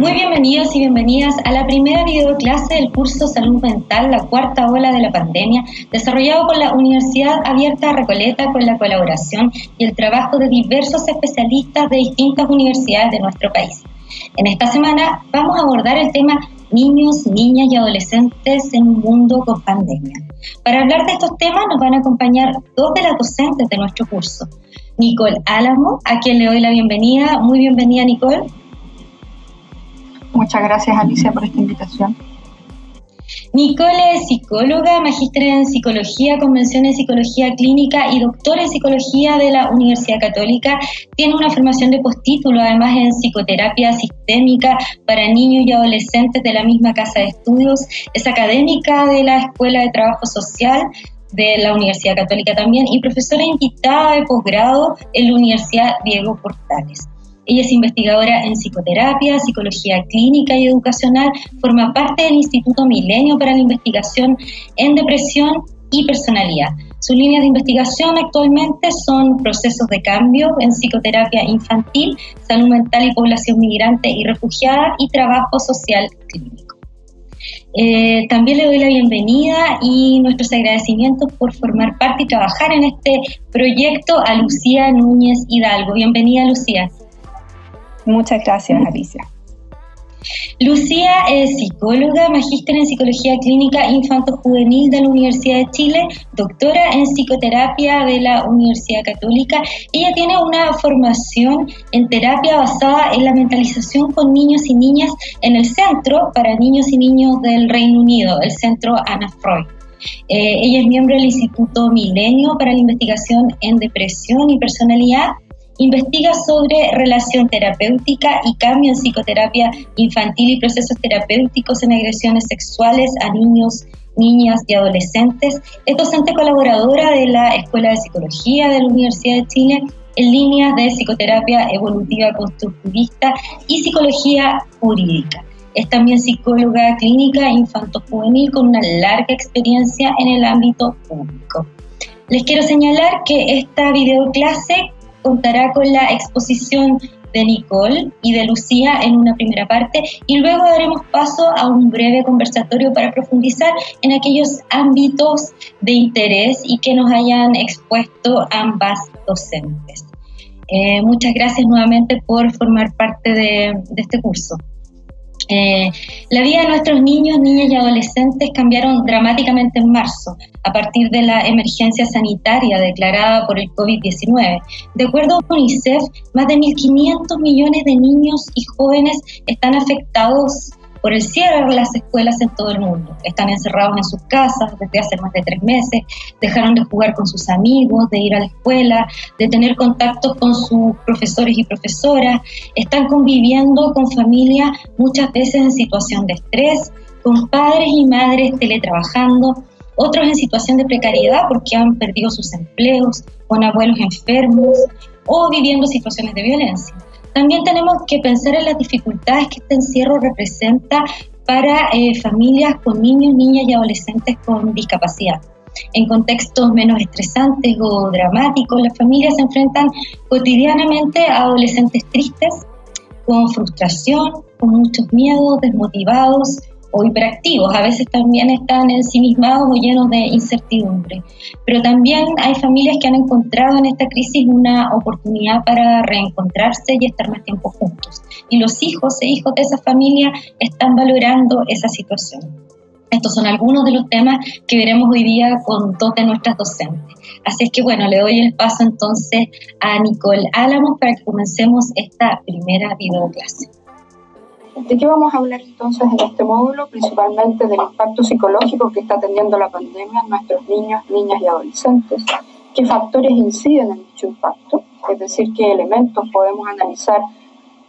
Muy bienvenidos y bienvenidas a la primera videoclase del curso Salud Mental, la cuarta ola de la pandemia, desarrollado por la Universidad Abierta Recoleta con la colaboración y el trabajo de diversos especialistas de distintas universidades de nuestro país. En esta semana vamos a abordar el tema niños, niñas y adolescentes en un mundo con pandemia. Para hablar de estos temas nos van a acompañar dos de las docentes de nuestro curso. Nicole Álamo, a quien le doy la bienvenida. Muy bienvenida, Nicole. Muchas gracias, Alicia, por esta invitación. Nicole es psicóloga, magíster en psicología, convención en psicología clínica y doctora en psicología de la Universidad Católica. Tiene una formación de postítulo, además en psicoterapia sistémica para niños y adolescentes de la misma casa de estudios. Es académica de la Escuela de Trabajo Social de la Universidad Católica también y profesora invitada de posgrado en la Universidad Diego Portales. Ella es investigadora en psicoterapia, psicología clínica y educacional, forma parte del Instituto Milenio para la Investigación en Depresión y Personalidad. Sus líneas de investigación actualmente son procesos de cambio en psicoterapia infantil, salud mental y población migrante y refugiada y trabajo social clínico. Eh, también le doy la bienvenida y nuestros agradecimientos por formar parte y trabajar en este proyecto a Lucía Núñez Hidalgo. Bienvenida, Lucía. Muchas gracias, Alicia. Lucía es psicóloga, magíster en psicología clínica infanto-juvenil de la Universidad de Chile, doctora en psicoterapia de la Universidad Católica. Ella tiene una formación en terapia basada en la mentalización con niños y niñas en el Centro para Niños y Niños del Reino Unido, el Centro Anna Freud. Eh, ella es miembro del Instituto Milenio para la Investigación en Depresión y Personalidad Investiga sobre relación terapéutica y cambio en psicoterapia infantil y procesos terapéuticos en agresiones sexuales a niños, niñas y adolescentes. Es docente colaboradora de la Escuela de Psicología de la Universidad de Chile en líneas de psicoterapia evolutiva constructivista y psicología jurídica. Es también psicóloga clínica infanto-juvenil con una larga experiencia en el ámbito público. Les quiero señalar que esta videoclase contará con la exposición de Nicole y de Lucía en una primera parte y luego daremos paso a un breve conversatorio para profundizar en aquellos ámbitos de interés y que nos hayan expuesto ambas docentes. Eh, muchas gracias nuevamente por formar parte de este curso. Eh, la vida de nuestros niños, niñas y adolescentes cambiaron dramáticamente en marzo, a partir de la emergencia sanitaria declarada por el COVID-19. De acuerdo a UNICEF, más de 1.500 millones de niños y jóvenes están afectados por el cierre de las escuelas en todo el mundo. Están encerrados en sus casas desde hace más de tres meses, dejaron de jugar con sus amigos, de ir a la escuela, de tener contactos con sus profesores y profesoras, están conviviendo con familias muchas veces en situación de estrés, con padres y madres teletrabajando, otros en situación de precariedad porque han perdido sus empleos, con abuelos enfermos o viviendo situaciones de violencia. También tenemos que pensar en las dificultades que este encierro representa para eh, familias con niños, niñas y adolescentes con discapacidad. En contextos menos estresantes o dramáticos, las familias se enfrentan cotidianamente a adolescentes tristes, con frustración, con muchos miedos, desmotivados, o hiperactivos, a veces también están ensimismados o llenos de incertidumbre. Pero también hay familias que han encontrado en esta crisis una oportunidad para reencontrarse y estar más tiempo juntos. Y los hijos e hijos de esa familia están valorando esa situación. Estos son algunos de los temas que veremos hoy día con dos de nuestras docentes. Así es que bueno, le doy el paso entonces a Nicole Álamos para que comencemos esta primera videoclase. ¿De qué vamos a hablar entonces en este módulo? Principalmente del impacto psicológico que está teniendo la pandemia en nuestros niños, niñas y adolescentes. ¿Qué factores inciden en dicho impacto? Es decir, qué elementos podemos analizar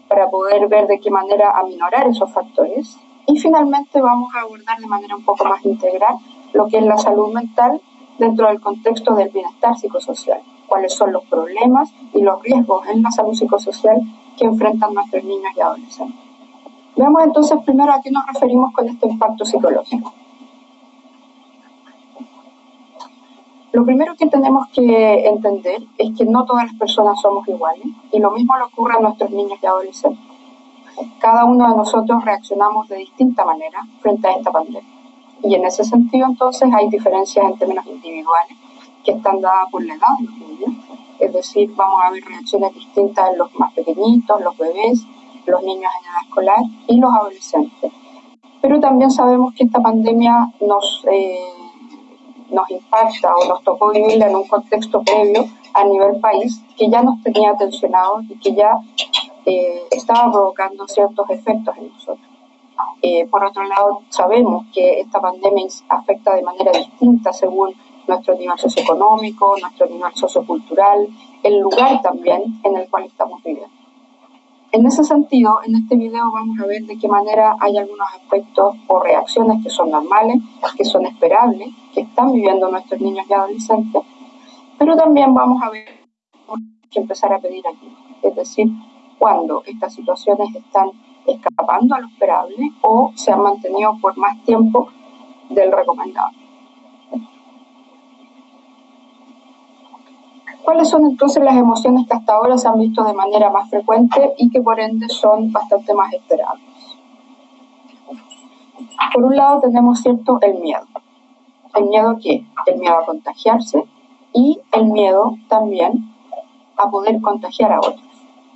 para poder ver de qué manera aminorar esos factores. Y finalmente vamos a abordar de manera un poco más integral lo que es la salud mental dentro del contexto del bienestar psicosocial. Cuáles son los problemas y los riesgos en la salud psicosocial que enfrentan nuestros niños y adolescentes. Veamos entonces primero a qué nos referimos con este impacto psicológico. Lo primero que tenemos que entender es que no todas las personas somos iguales y lo mismo le ocurre a nuestros niños y adolescentes. cada uno de nosotros reaccionamos de distinta manera frente a esta pandemia. Y en ese sentido, entonces, hay diferencias en términos individuales que están dadas por la edad de los niños. Es decir, vamos a ver reacciones distintas en los más pequeñitos, los bebés, los niños en edad escolar y los adolescentes. Pero también sabemos que esta pandemia nos, eh, nos impacta o nos tocó vivirla en un contexto previo a nivel país que ya nos tenía tensionados y que ya eh, estaba provocando ciertos efectos en nosotros. Eh, por otro lado, sabemos que esta pandemia afecta de manera distinta según nuestro nivel socioeconómico, nuestro nivel sociocultural, el lugar también en el cual estamos viviendo. En ese sentido, en este video vamos a ver de qué manera hay algunos aspectos o reacciones que son normales, que son esperables, que están viviendo nuestros niños y adolescentes, pero también vamos a ver que empezar a pedir ayuda, es decir, cuando estas situaciones están escapando a lo esperable o se han mantenido por más tiempo del recomendado. ¿Cuáles son entonces las emociones que hasta ahora se han visto de manera más frecuente y que por ende son bastante más esperables? Por un lado tenemos cierto el miedo. ¿El miedo a qué? El miedo a contagiarse y el miedo también a poder contagiar a otros.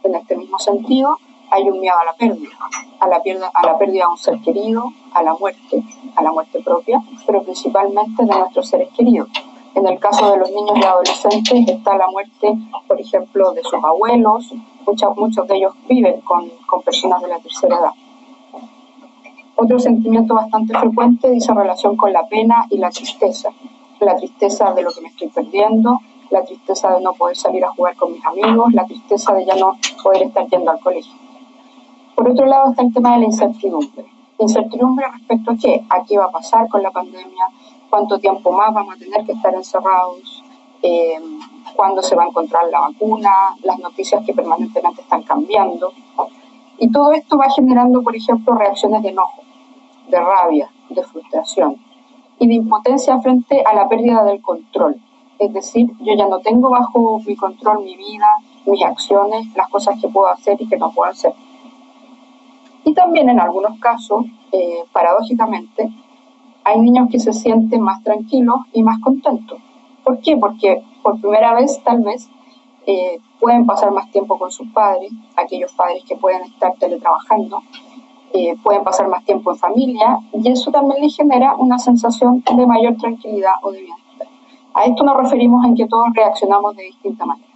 En este mismo sentido, hay un miedo a la pérdida, a la, pérdida, a la pérdida de un ser querido, a la muerte, a la muerte propia, pero principalmente de nuestros seres queridos. En el caso de los niños y adolescentes está la muerte, por ejemplo, de sus abuelos, muchos, muchos de ellos viven con, con personas de la tercera edad. Otro sentimiento bastante frecuente dice relación con la pena y la tristeza. La tristeza de lo que me estoy perdiendo, la tristeza de no poder salir a jugar con mis amigos, la tristeza de ya no poder estar yendo al colegio. Por otro lado está el tema de la incertidumbre. incertidumbre respecto a qué, a qué va a pasar con la pandemia, cuánto tiempo más vamos a tener que estar encerrados, eh, cuándo se va a encontrar la vacuna, las noticias que permanentemente están cambiando. Y todo esto va generando, por ejemplo, reacciones de enojo, de rabia, de frustración y de impotencia frente a la pérdida del control. Es decir, yo ya no tengo bajo mi control mi vida, mis acciones, las cosas que puedo hacer y que no puedo hacer. Y también en algunos casos, eh, paradójicamente, hay niños que se sienten más tranquilos y más contentos. ¿Por qué? Porque por primera vez tal vez eh, pueden pasar más tiempo con sus padres, aquellos padres que pueden estar teletrabajando, eh, pueden pasar más tiempo en familia y eso también les genera una sensación de mayor tranquilidad o de bienestar. A esto nos referimos en que todos reaccionamos de distinta manera.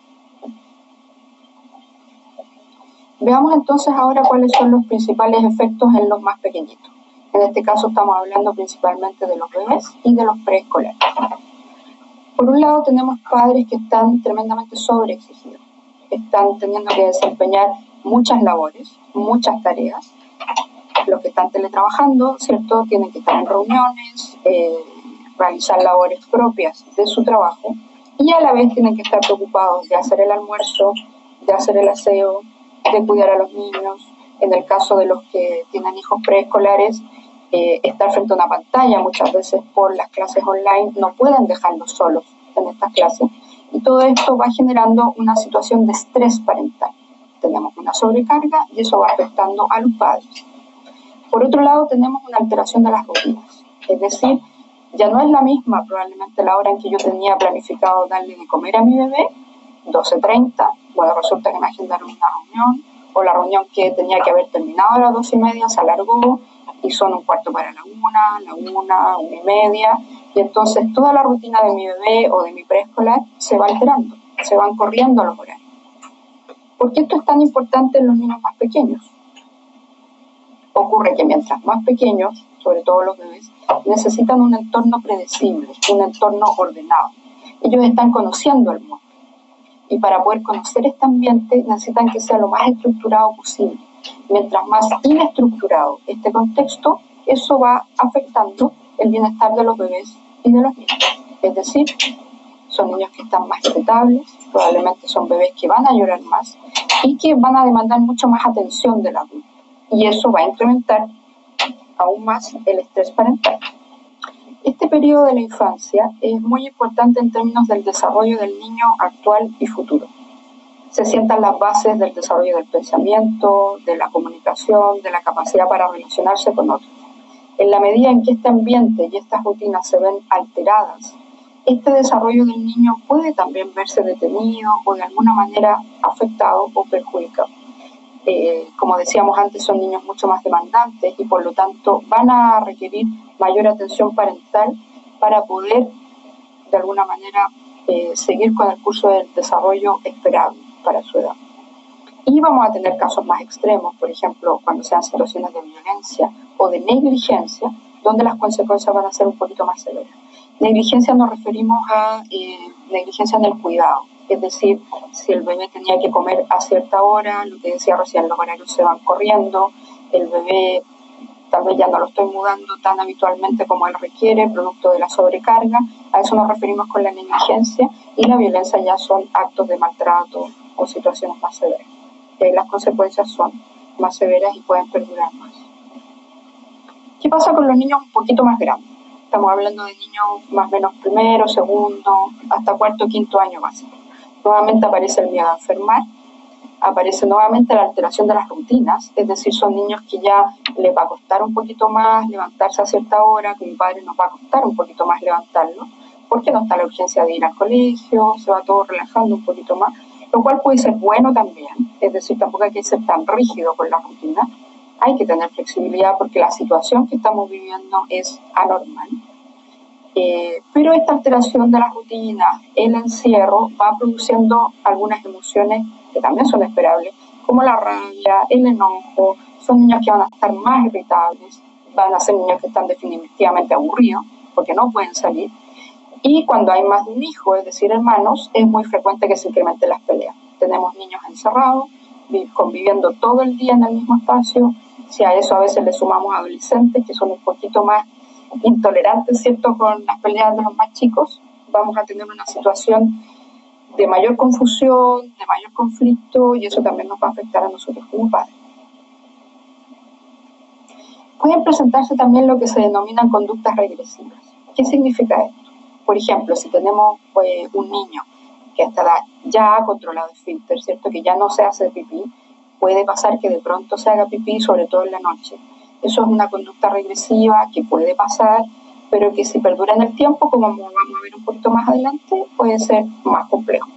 Veamos entonces ahora cuáles son los principales efectos en los más pequeñitos. En este caso estamos hablando principalmente de los bebés y de los preescolares. Por un lado tenemos padres que están tremendamente sobreexigidos, están teniendo que desempeñar muchas labores, muchas tareas. Los que están teletrabajando, ¿cierto? Tienen que estar en reuniones, eh, realizar labores propias de su trabajo y a la vez tienen que estar preocupados de hacer el almuerzo, de hacer el aseo, de cuidar a los niños. En el caso de los que tienen hijos preescolares, eh, estar frente a una pantalla muchas veces por las clases online, no pueden dejarlos solos en estas clases. Y todo esto va generando una situación de estrés parental. Tenemos una sobrecarga y eso va afectando a los padres. Por otro lado, tenemos una alteración de las rutinas. Es decir, ya no es la misma probablemente la hora en que yo tenía planificado darle de comer a mi bebé, 12.30, bueno, resulta que me agendaron una reunión, o la reunión que tenía que haber terminado a las dos y media se alargó, y son un cuarto para la una, la una, una y media, y entonces toda la rutina de mi bebé o de mi preescolar se va alterando, se van corriendo los horarios. ¿Por qué esto es tan importante en los niños más pequeños? Ocurre que mientras más pequeños, sobre todo los bebés, necesitan un entorno predecible, un entorno ordenado. Ellos están conociendo el mundo. Y para poder conocer este ambiente necesitan que sea lo más estructurado posible Mientras más inestructurado este contexto, eso va afectando el bienestar de los bebés y de los niños. Es decir, son niños que están más irritables, probablemente son bebés que van a llorar más y que van a demandar mucho más atención del adulto. Y eso va a incrementar aún más el estrés parental. Este periodo de la infancia es muy importante en términos del desarrollo del niño actual y futuro se sientan las bases del desarrollo del pensamiento, de la comunicación, de la capacidad para relacionarse con otros. En la medida en que este ambiente y estas rutinas se ven alteradas, este desarrollo del niño puede también verse detenido o de alguna manera afectado o perjudicado. Eh, como decíamos antes, son niños mucho más demandantes y por lo tanto van a requerir mayor atención parental para poder de alguna manera eh, seguir con el curso del desarrollo esperado para su edad. Y vamos a tener casos más extremos, por ejemplo, cuando sean situaciones de violencia o de negligencia, donde las consecuencias van a ser un poquito más severas. Negligencia nos referimos a eh, negligencia en el cuidado, es decir, si el bebé tenía que comer a cierta hora, lo que decía recién, los horarios se van corriendo, el bebé tal vez ya no lo estoy mudando tan habitualmente como él requiere, producto de la sobrecarga, a eso nos referimos con la negligencia, y la violencia ya son actos de maltrato o situaciones más severas. Y ahí las consecuencias son más severas y pueden perdurar más. ¿Qué pasa con los niños un poquito más grandes? Estamos hablando de niños más o menos primero, segundo, hasta cuarto, quinto año básico. Nuevamente aparece el miedo a enfermar, aparece nuevamente la alteración de las rutinas, es decir, son niños que ya les va a costar un poquito más levantarse a cierta hora, que mi padre nos va a costar un poquito más levantarlo, porque no está la urgencia de ir al colegio, se va todo relajando un poquito más, lo cual puede ser bueno también, es decir, tampoco hay que ser tan rígido con la rutina, hay que tener flexibilidad porque la situación que estamos viviendo es anormal. Eh, pero esta alteración de la rutina, el encierro, va produciendo algunas emociones que también son esperables, como la rabia, el enojo, son niños que van a estar más irritables, van a ser niños que están definitivamente aburridos porque no pueden salir. Y cuando hay más de un hijo, es decir, hermanos, es muy frecuente que se incrementen las peleas. Tenemos niños encerrados, conviviendo todo el día en el mismo espacio. Si a eso a veces le sumamos adolescentes que son un poquito más intolerantes, ¿cierto?, con las peleas de los más chicos, vamos a tener una situación de mayor confusión, de mayor conflicto y eso también nos va a afectar a nosotros como padres. Pueden presentarse también lo que se denominan conductas regresivas. ¿Qué significa esto? Por ejemplo, si tenemos pues, un niño que hasta ya ha controlado el filtro, ¿cierto? Que ya no se hace pipí, puede pasar que de pronto se haga pipí, sobre todo en la noche. Eso es una conducta regresiva que puede pasar pero que si perdura en el tiempo, como vamos a ver un poquito más adelante, puede ser más complejo.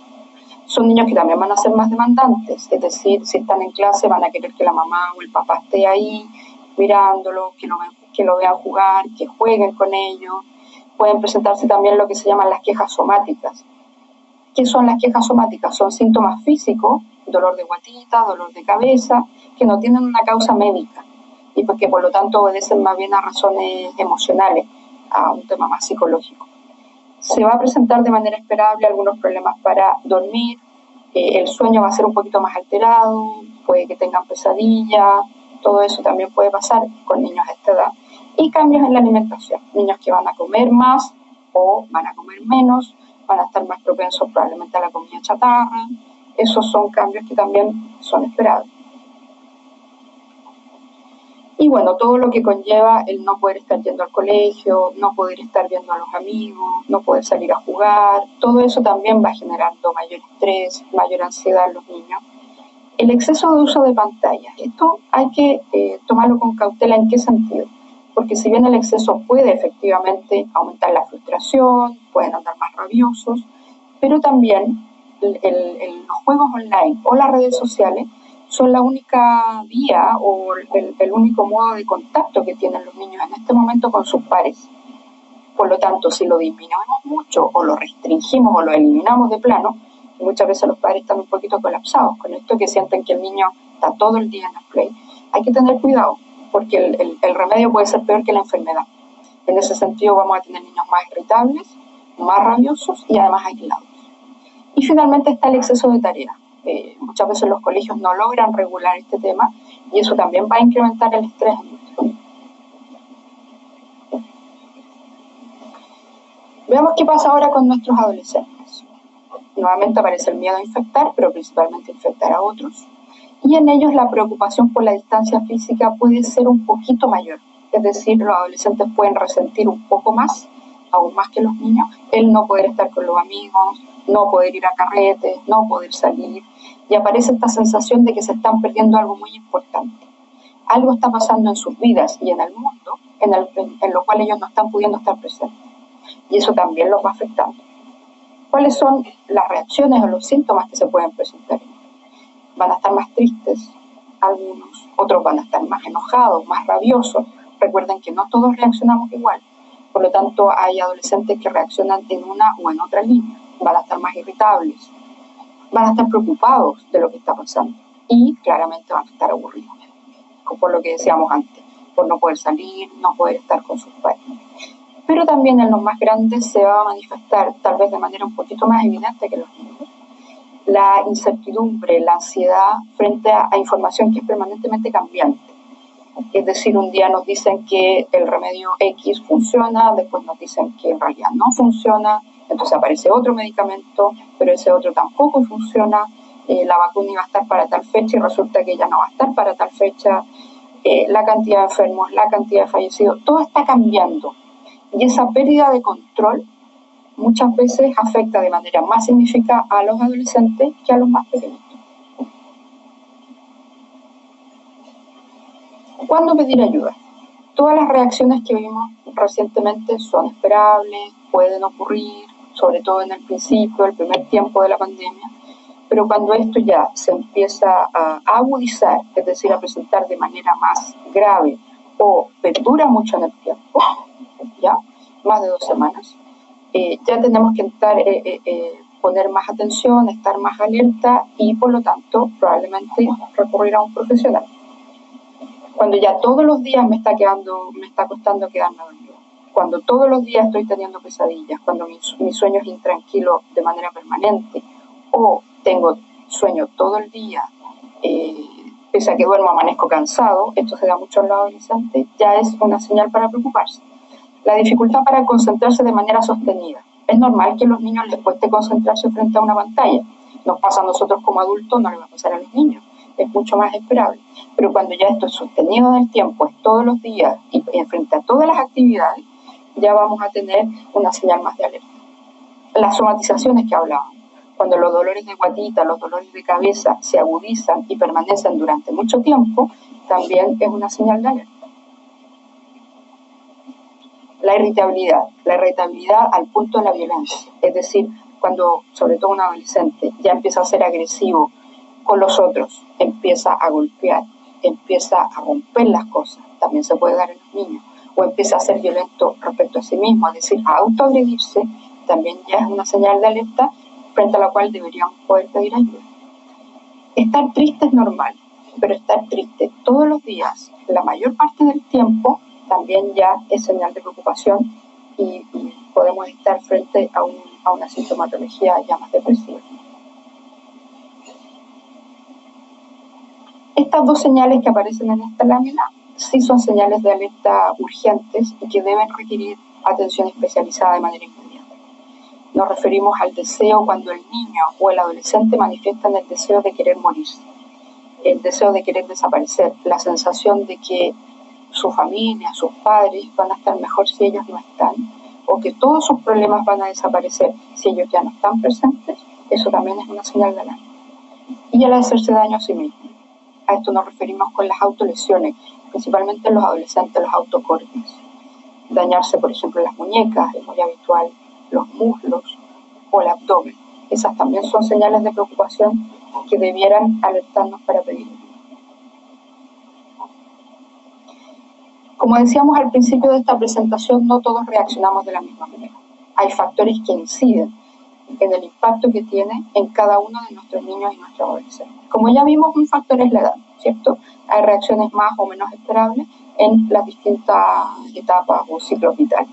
Son niños que también van a ser más demandantes, es decir, si están en clase van a querer que la mamá o el papá esté ahí mirándolo, que lo, que lo vean jugar, que jueguen con ellos. Pueden presentarse también lo que se llaman las quejas somáticas. ¿Qué son las quejas somáticas? Son síntomas físicos, dolor de guatita, dolor de cabeza, que no tienen una causa médica y porque por lo tanto obedecen más bien a razones emocionales a un tema más psicológico. Se va a presentar de manera esperable algunos problemas para dormir, eh, el sueño va a ser un poquito más alterado, puede que tengan pesadillas, todo eso también puede pasar con niños a esta edad. Y cambios en la alimentación, niños que van a comer más o van a comer menos, van a estar más propensos probablemente a la comida chatarra, esos son cambios que también son esperados. Bueno, todo lo que conlleva el no poder estar yendo al colegio, no poder estar viendo a los amigos, no poder salir a jugar, todo eso también va generando mayor estrés, mayor ansiedad en los niños. El exceso de uso de pantallas, esto hay que eh, tomarlo con cautela en qué sentido, porque si bien el exceso puede efectivamente aumentar la frustración, pueden andar más rabiosos, pero también los juegos online o las redes sociales son la única vía o el, único modo de contacto que tienen los niños en este momento con sus pares. Por lo tanto, si lo disminuimos mucho o lo restringimos o lo eliminamos de plano, muchas veces los padres están un poquito colapsados con esto que sienten que el niño está todo el día en el play. Hay que tener cuidado porque el, el remedio puede ser peor que la enfermedad. En ese sentido vamos a tener niños más irritables, más rabiosos y además aislados. Y finalmente está el exceso de tareas muchas veces los colegios no logran regular este tema y eso también va a incrementar el estrés Veamos qué pasa ahora con nuestros adolescentes. Nuevamente aparece el miedo a infectar, pero principalmente infectar a otros. Y en ellos la preocupación por la distancia física puede ser un poquito mayor. Es decir, los adolescentes pueden resentir un poco más, aún más que los niños, el no poder estar con los amigos, no poder ir a carretes, no poder salir, y aparece esta sensación de que se están perdiendo algo muy importante. Algo está pasando en sus vidas y en el mundo en, en lo cual ellos no están pudiendo estar presentes. Y eso también los va afectando. ¿Cuáles son las reacciones o los síntomas que se pueden presentar? Van a estar más tristes, algunos, otros van a estar más enojados, más rabiosos. Recuerden que no todos reaccionamos igual. Por lo tanto, hay adolescentes que reaccionan en una o en otra línea. Van a estar más irritables, van a estar preocupados de lo que está pasando y claramente van a estar aburridos, por lo que decíamos antes, por no poder salir, no poder estar con sus padres. Pero también en los más grandes se va a manifestar, tal vez de manera un poquito más evidente que los niños, la incertidumbre, la ansiedad frente a, información que es permanentemente cambiante. Es decir, un día nos dicen que el remedio X funciona, después nos dicen que en realidad no funciona, entonces aparece otro medicamento, pero ese otro tampoco funciona, eh, la vacuna iba a estar para tal fecha y resulta que ya no va a estar para tal fecha, eh, la cantidad de enfermos, la cantidad de fallecidos, todo está cambiando. Y esa pérdida de control muchas veces afecta de manera más significativa a los adolescentes que a los más pequeños. ¿Cuándo pedir ayuda? Todas las reacciones que vimos recientemente son esperables, pueden ocurrir, sobre todo en el principio, el primer tiempo de la pandemia, pero cuando esto ya se empieza a agudizar, es decir, a presentar de manera más grave o perdura mucho en el tiempo, ya, más de dos semanas, eh, ya tenemos que eh, eh, poner más atención, estar más alerta y por lo tanto probablemente recurrir a un profesional. Cuando ya todos los días me está, quedando, me está costando quedarme dormido, cuando todos los días estoy teniendo pesadillas, cuando mi, mi sueño es intranquilo de manera permanente o tengo sueño todo el día, pese a que duermo amanezco cansado, esto se da mucho en los adolescentes, ya es una señal para preocuparse. La dificultad para concentrarse de manera sostenida. Es normal que a los niños les cueste concentrarse frente a una pantalla. Nos pasa a nosotros como adultos, no le va a pasar a los niños. Es mucho más esperable. Pero cuando ya esto es sostenido en el tiempo, es todos los días y frente a todas las actividades, ya vamos a tener una señal más de alerta. Las somatizaciones que hablábamos. Cuando los dolores de guatita, los dolores de cabeza se agudizan y permanecen durante mucho tiempo, también es una señal de alerta. La irritabilidad, la irritabilidad al punto de la violencia, es decir, cuando sobre todo un adolescente ya empieza a ser agresivo con los otros, empieza a golpear, empieza a romper las cosas, también se puede dar en los niños, o empieza a ser violento respecto a sí mismo, es decir, a autoagredirse, también ya es una señal de alerta frente a la cual deberíamos poder pedir ayuda. Estar triste es normal, pero estar triste todos los días, la mayor parte del tiempo, también ya es señal de preocupación y, podemos estar frente a, a una sintomatología ya más depresiva. Estas dos señales que aparecen en esta lámina sí son señales de alerta urgentes y que deben requerir atención especializada de manera inmediata. Nos referimos al deseo cuando el niño o el adolescente manifiestan el deseo de querer morirse, el deseo de querer desaparecer, la sensación de que su familia, sus padres van a estar mejor si ellos no están, o que todos sus problemas van a desaparecer si ellos ya no están presentes, eso también es una señal de alarma. Y el hacerse daño a sí mismo. A esto nos referimos con las autolesiones, principalmente en los adolescentes, los autocortes. Dañarse, por ejemplo, las muñecas, es muy habitual, los muslos o el abdomen. Esas también son señales de preocupación que debieran alertarnos para pedir Como decíamos al principio de esta presentación, no todos reaccionamos de la misma manera. Hay factores que inciden en el impacto que tiene en cada uno de nuestros niños y nuestros adolescentes. Como ya vimos, un factor es la edad, ¿cierto? Hay reacciones más o menos esperables en las distintas etapas o ciclos vitales.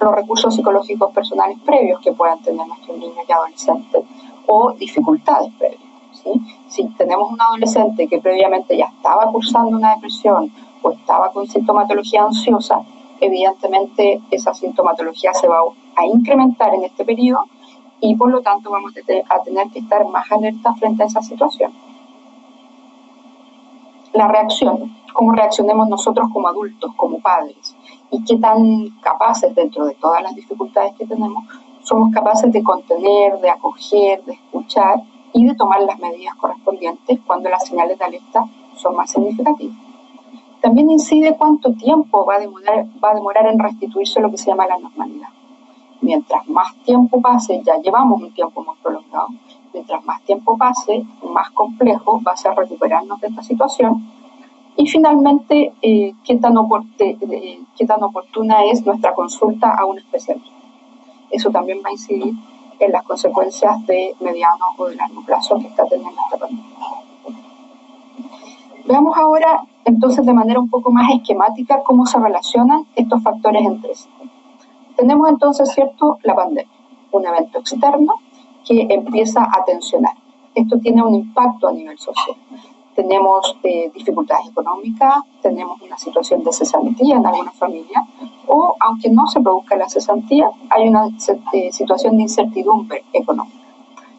Los recursos psicológicos personales previos que puedan tener nuestros niños y adolescentes o dificultades previas. Si tenemos un adolescente que previamente ya estaba cursando una depresión o estaba con sintomatología ansiosa, evidentemente esa sintomatología se va a incrementar en este periodo y por lo tanto vamos a tener que estar más alerta frente a esa situación. La reacción, cómo reaccionemos nosotros como adultos, como padres, y qué tan capaces dentro de todas las dificultades que tenemos somos capaces de contener, de acoger, de escuchar y de tomar las medidas correspondientes cuando las señales de alerta son más significativas. También incide cuánto tiempo va a demorar, va a demorar en restituirse lo que se llama la normalidad. Mientras más tiempo pase, ya llevamos un tiempo muy prolongado, mientras más tiempo pase, más complejo va a ser recuperarnos de esta situación. Y finalmente, eh, ¿qué, tan eh, qué tan oportuna es nuestra consulta a un especialista. Eso también va a incidir en las consecuencias de mediano o de largo plazo que está teniendo esta pandemia. Veamos ahora entonces de manera un poco más esquemática cómo se relacionan estos factores entre sí. Tenemos entonces, ¿cierto?, la pandemia, un evento externo que empieza a tensionar. Esto tiene un impacto a nivel social. Tenemos eh, dificultades económicas, tenemos una situación de cesantía en algunas familias, o aunque no se produzca la cesantía, hay una eh, situación de incertidumbre económica.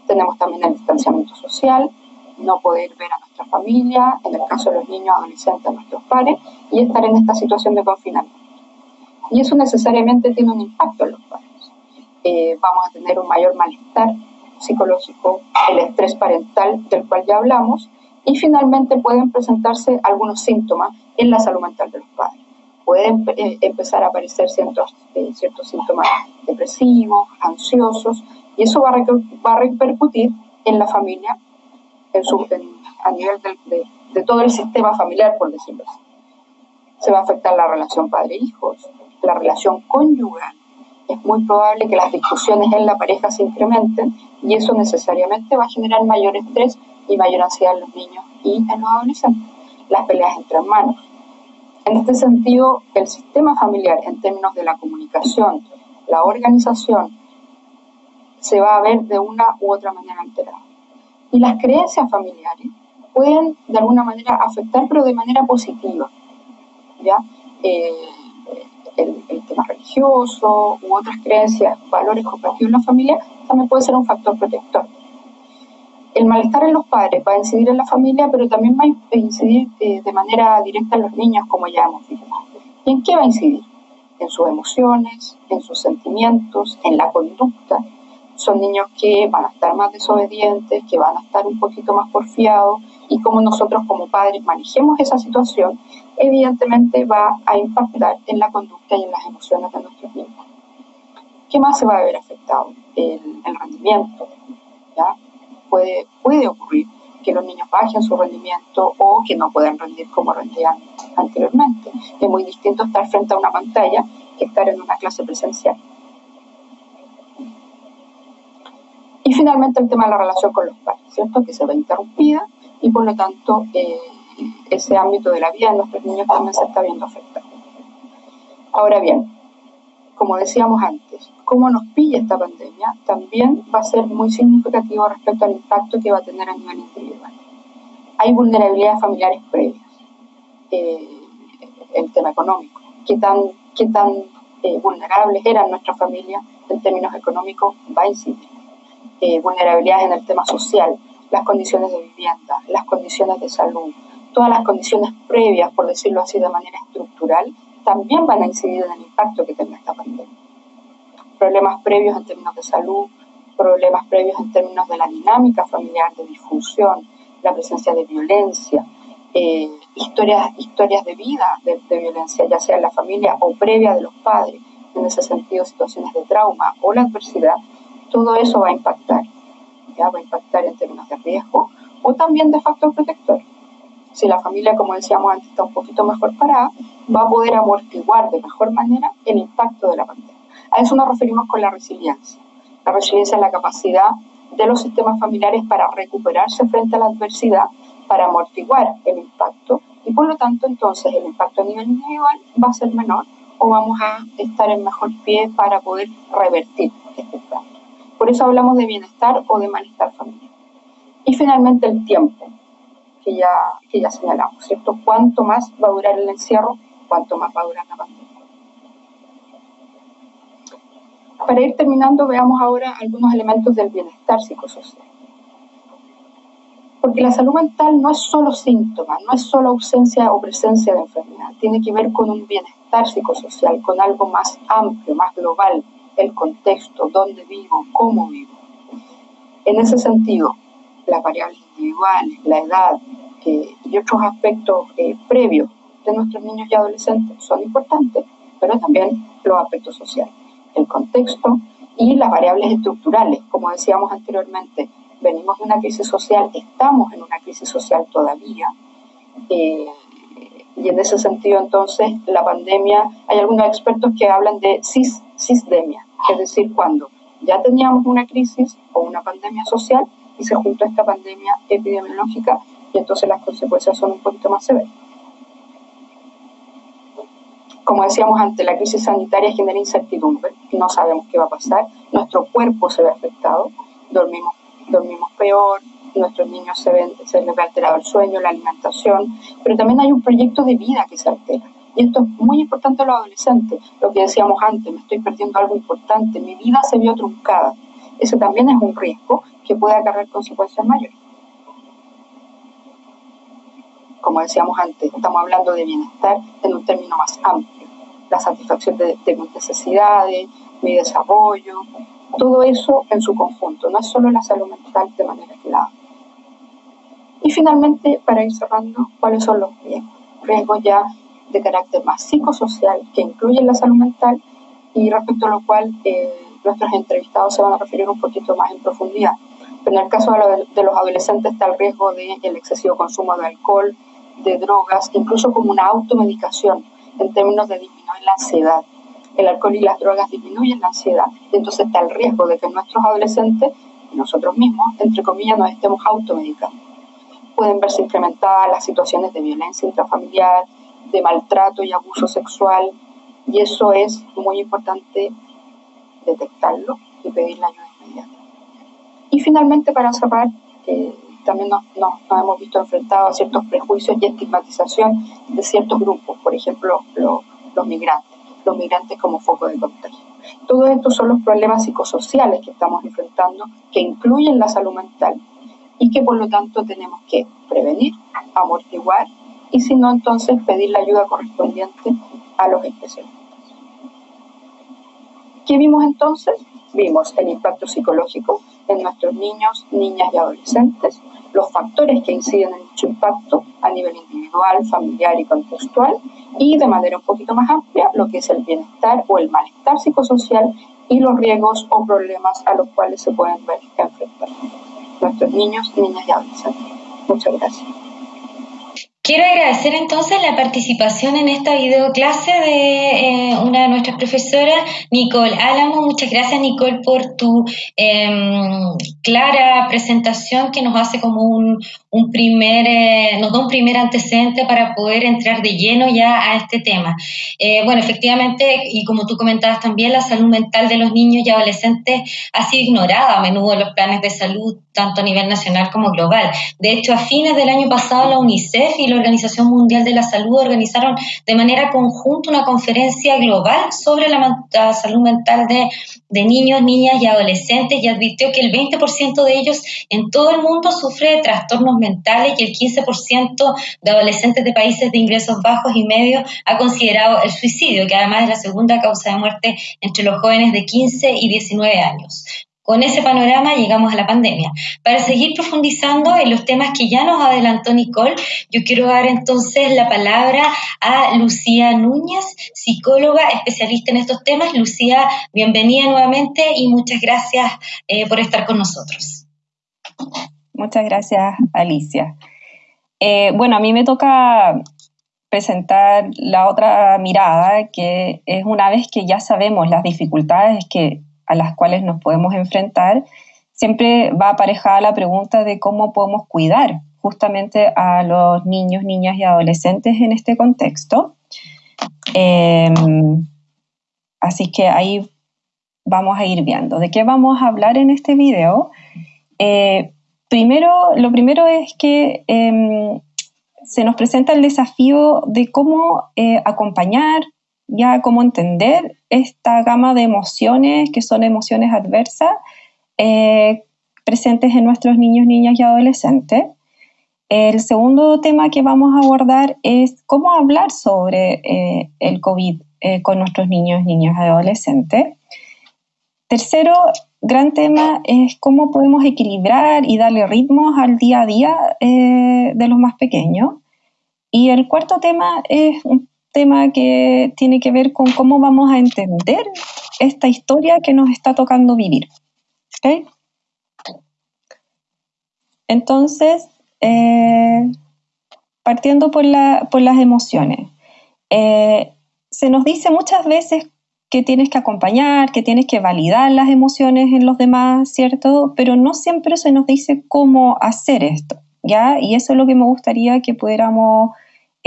Tenemos también el distanciamiento social, no poder ver a nuestra familia, en el caso de los niños, adolescentes, a nuestros padres, y estar en esta situación de confinamiento. Y eso necesariamente tiene un impacto en los padres. Eh, vamos a tener un mayor malestar psicológico, el estrés parental del cual ya hablamos, y finalmente pueden presentarse algunos síntomas en la salud mental de los padres. Pueden eh, empezar a aparecer ciertos, eh, ciertos síntomas depresivos, ansiosos, y eso va a, va repercutir en la familia en su, a nivel de, de, todo el sistema familiar, por decirlo así. Se va a afectar la relación padre-hijos, la relación conyugal. Es muy probable que las discusiones en la pareja se incrementen y eso necesariamente va a generar mayor estrés y mayor ansiedad en los niños y en los adolescentes. Las peleas entre hermanos. En este sentido, el sistema familiar en términos de la comunicación, la organización, se va a ver de una u otra manera alterada. Y las creencias familiares pueden de alguna manera afectar, pero de manera positiva. ¿ya? Eh, el, tema religioso u otras creencias, valores compartidos en la familia, también puede ser un factor protector. El malestar en los padres va a incidir en la familia, pero también va a incidir eh, de manera directa en los niños, como ya hemos visto. ¿Y en qué va a incidir? En sus emociones, en sus sentimientos, en la conducta, son niños que van a estar más desobedientes, que van a estar un poquito más porfiados y como nosotros como padres manejemos esa situación, evidentemente va a impactar en la conducta y en las emociones de nuestros niños. ¿Qué más se va a ver afectado? El, rendimiento. Puede, puede ocurrir que los niños bajen su rendimiento o que no puedan rendir como rendían anteriormente. Es muy distinto estar frente a una pantalla que estar en una clase presencial. Y finalmente el tema de la relación con los padres, ¿cierto? Que se ve interrumpida y por lo tanto eh, ese ámbito de la vida de nuestros niños también se está viendo afectado. Ahora bien, como decíamos antes, cómo nos pilla esta pandemia también va a ser muy significativo respecto al impacto que va a tener a nivel individual. Hay vulnerabilidades familiares previas. Eh, el tema económico, qué tan, qué tan eh, vulnerables eran nuestras familias en términos económicos va a incidir eh, vulnerabilidades en el tema social, las condiciones de vivienda, las condiciones de salud, todas las condiciones previas, por decirlo así, de manera estructural, también van a incidir en el impacto que tenga esta pandemia. Problemas previos en términos de salud, problemas previos en términos de la dinámica familiar, de difusión, la presencia de violencia, eh, historias, historias de vida de, violencia, ya sea en la familia o previa de los padres, en ese sentido situaciones de trauma o la adversidad, todo eso va a impactar. Va a impactar en términos de riesgo o también de factor protector. Si la familia, como decíamos antes, está un poquito mejor parada, va a poder amortiguar de mejor manera el impacto de la pandemia. A eso nos referimos con la resiliencia. La resiliencia es la capacidad de los sistemas familiares para recuperarse frente a la adversidad, para amortiguar el impacto y por lo tanto entonces el impacto a nivel individual va a ser menor o vamos a estar en mejor pie para poder revertir este impacto. Por eso hablamos de bienestar o de malestar familiar. Y finalmente el tiempo, que ya, que ya señalamos, ¿cierto? Cuánto más va a durar el encierro, cuánto más va a durar la pandemia. Para ir terminando, veamos ahora algunos elementos del bienestar psicosocial. Porque la salud mental no es solo síntoma, no es solo ausencia o presencia de enfermedad, tiene que ver con un bienestar psicosocial, con algo más amplio, más global, el contexto, dónde vivo, cómo vivo. En ese sentido, las variables individuales, la edad y otros aspectos eh, previos de nuestros niños y adolescentes son importantes, pero también los aspectos sociales, el contexto y las variables estructurales. Como decíamos anteriormente, venimos de una crisis social, estamos en una crisis social todavía. Eh, y en ese sentido, entonces, la pandemia, hay algunos expertos que hablan de cis, cisdemia, es decir, cuando ya teníamos una crisis o una pandemia social y se juntó esta pandemia epidemiológica y entonces las consecuencias son un poquito más severas. Como decíamos antes, la crisis sanitaria genera incertidumbre, no sabemos qué va a pasar, nuestro cuerpo se ve afectado, dormimos, dormimos peor, nuestros niños se ven, se les ve alterado el sueño, la alimentación, pero también hay un proyecto de vida que se altera. Y esto es muy importante a los adolescentes, lo que decíamos antes, me estoy perdiendo algo importante, mi vida se vio truncada. Ese también es un riesgo que puede acarrear consecuencias mayores. Como decíamos antes, estamos hablando de bienestar en un término más amplio. La satisfacción de, de mis necesidades, mi desarrollo, todo eso en su conjunto, no es solo la salud mental de manera aislada. Y finalmente, para ir cerrando, ¿cuáles son los riesgos? Riesgos ya de carácter más psicosocial que incluyen la salud mental y respecto a lo cual eh, nuestros entrevistados se van a referir un poquito más en profundidad. Pero en el caso de, los adolescentes está el riesgo del el excesivo consumo de alcohol, de drogas, incluso como una automedicación en términos de disminuir la ansiedad. El alcohol y las drogas disminuyen la ansiedad. Entonces está el riesgo de que nuestros adolescentes, nosotros mismos, entre comillas, nos estemos automedicando pueden verse incrementadas las situaciones de violencia intrafamiliar, de maltrato y abuso sexual, y eso es muy importante detectarlo y pedir la ayuda inmediata. Y finalmente, para cerrar, también nos, hemos visto enfrentados a ciertos prejuicios y estigmatización de ciertos grupos, por ejemplo, los migrantes, los migrantes como foco de contagio. Todos estos son los problemas psicosociales que estamos enfrentando, que incluyen la salud mental y que por lo tanto tenemos que prevenir, amortiguar y si no, entonces pedir la ayuda correspondiente a los especialistas. ¿Qué vimos entonces? Vimos el impacto psicológico en nuestros niños, niñas y adolescentes, los factores que inciden en dicho impacto a nivel individual, familiar y contextual, y de manera un poquito más amplia, lo que es el bienestar o el malestar psicosocial y los riesgos o problemas a los cuales se pueden ver enfrentar nuestros niños, niñas y adolescentes. Muchas gracias. Quiero agradecer entonces la participación en esta videoclase de eh, una de nuestras profesoras, Nicole Álamo. Muchas gracias, Nicole, por tu em, clara presentación que nos hace como un, primer, eh, nos da un primer antecedente para poder entrar de lleno ya a este tema. Eh, bueno, efectivamente, y como tú comentabas también, la salud mental de los niños y adolescentes ha sido ignorada a menudo en los planes de salud, tanto a nivel nacional como global. De hecho, a fines del año pasado, la UNICEF y la Organización Mundial de la Salud organizaron de manera conjunta una conferencia global sobre la, salud mental de, de niños, niñas y adolescentes y advirtió que el 20% de ellos en todo el mundo sufre de trastornos mentales y el 15% de adolescentes de países de ingresos bajos y medios ha considerado el suicidio, que además es la segunda causa de muerte entre los jóvenes de 15 y 19 años. Con ese panorama llegamos a la pandemia. Para seguir profundizando en los temas que ya nos adelantó Nicole, yo quiero dar entonces la palabra a Lucía Núñez, psicóloga especialista en estos temas. Lucía, bienvenida nuevamente y muchas gracias eh, por estar con nosotros. Muchas gracias, Alicia. Eh, bueno, a mí me toca presentar la otra mirada, que es una vez que ya sabemos las dificultades que, a las cuales nos podemos enfrentar, siempre va aparejada la pregunta de cómo podemos cuidar justamente a los niños, niñas y adolescentes en este contexto. Em, así que ahí vamos a ir viendo. ¿De qué vamos a hablar en este video? Eh, Primero, lo primero es que em, se nos presenta el desafío de cómo eh, acompañar, ya cómo entender esta gama de emociones que son emociones adversas eh, presentes en nuestros niños, niñas y adolescentes. El segundo tema que vamos a abordar es cómo hablar sobre eh, el COVID con nuestros niños, niñas y adolescentes. Tercero, gran tema es cómo podemos equilibrar y darle ritmos al día a día eh, de los más pequeños. Y el cuarto tema es un tema que tiene que ver con cómo vamos a entender esta historia que nos está tocando vivir. Entonces, eh, partiendo por, las emociones, eh, se nos dice muchas veces que tienes que acompañar, que tienes que validar las emociones en los demás, ¿cierto? Pero no siempre se nos dice cómo hacer esto, ¿ya? Y eso es lo que me gustaría que pudiéramos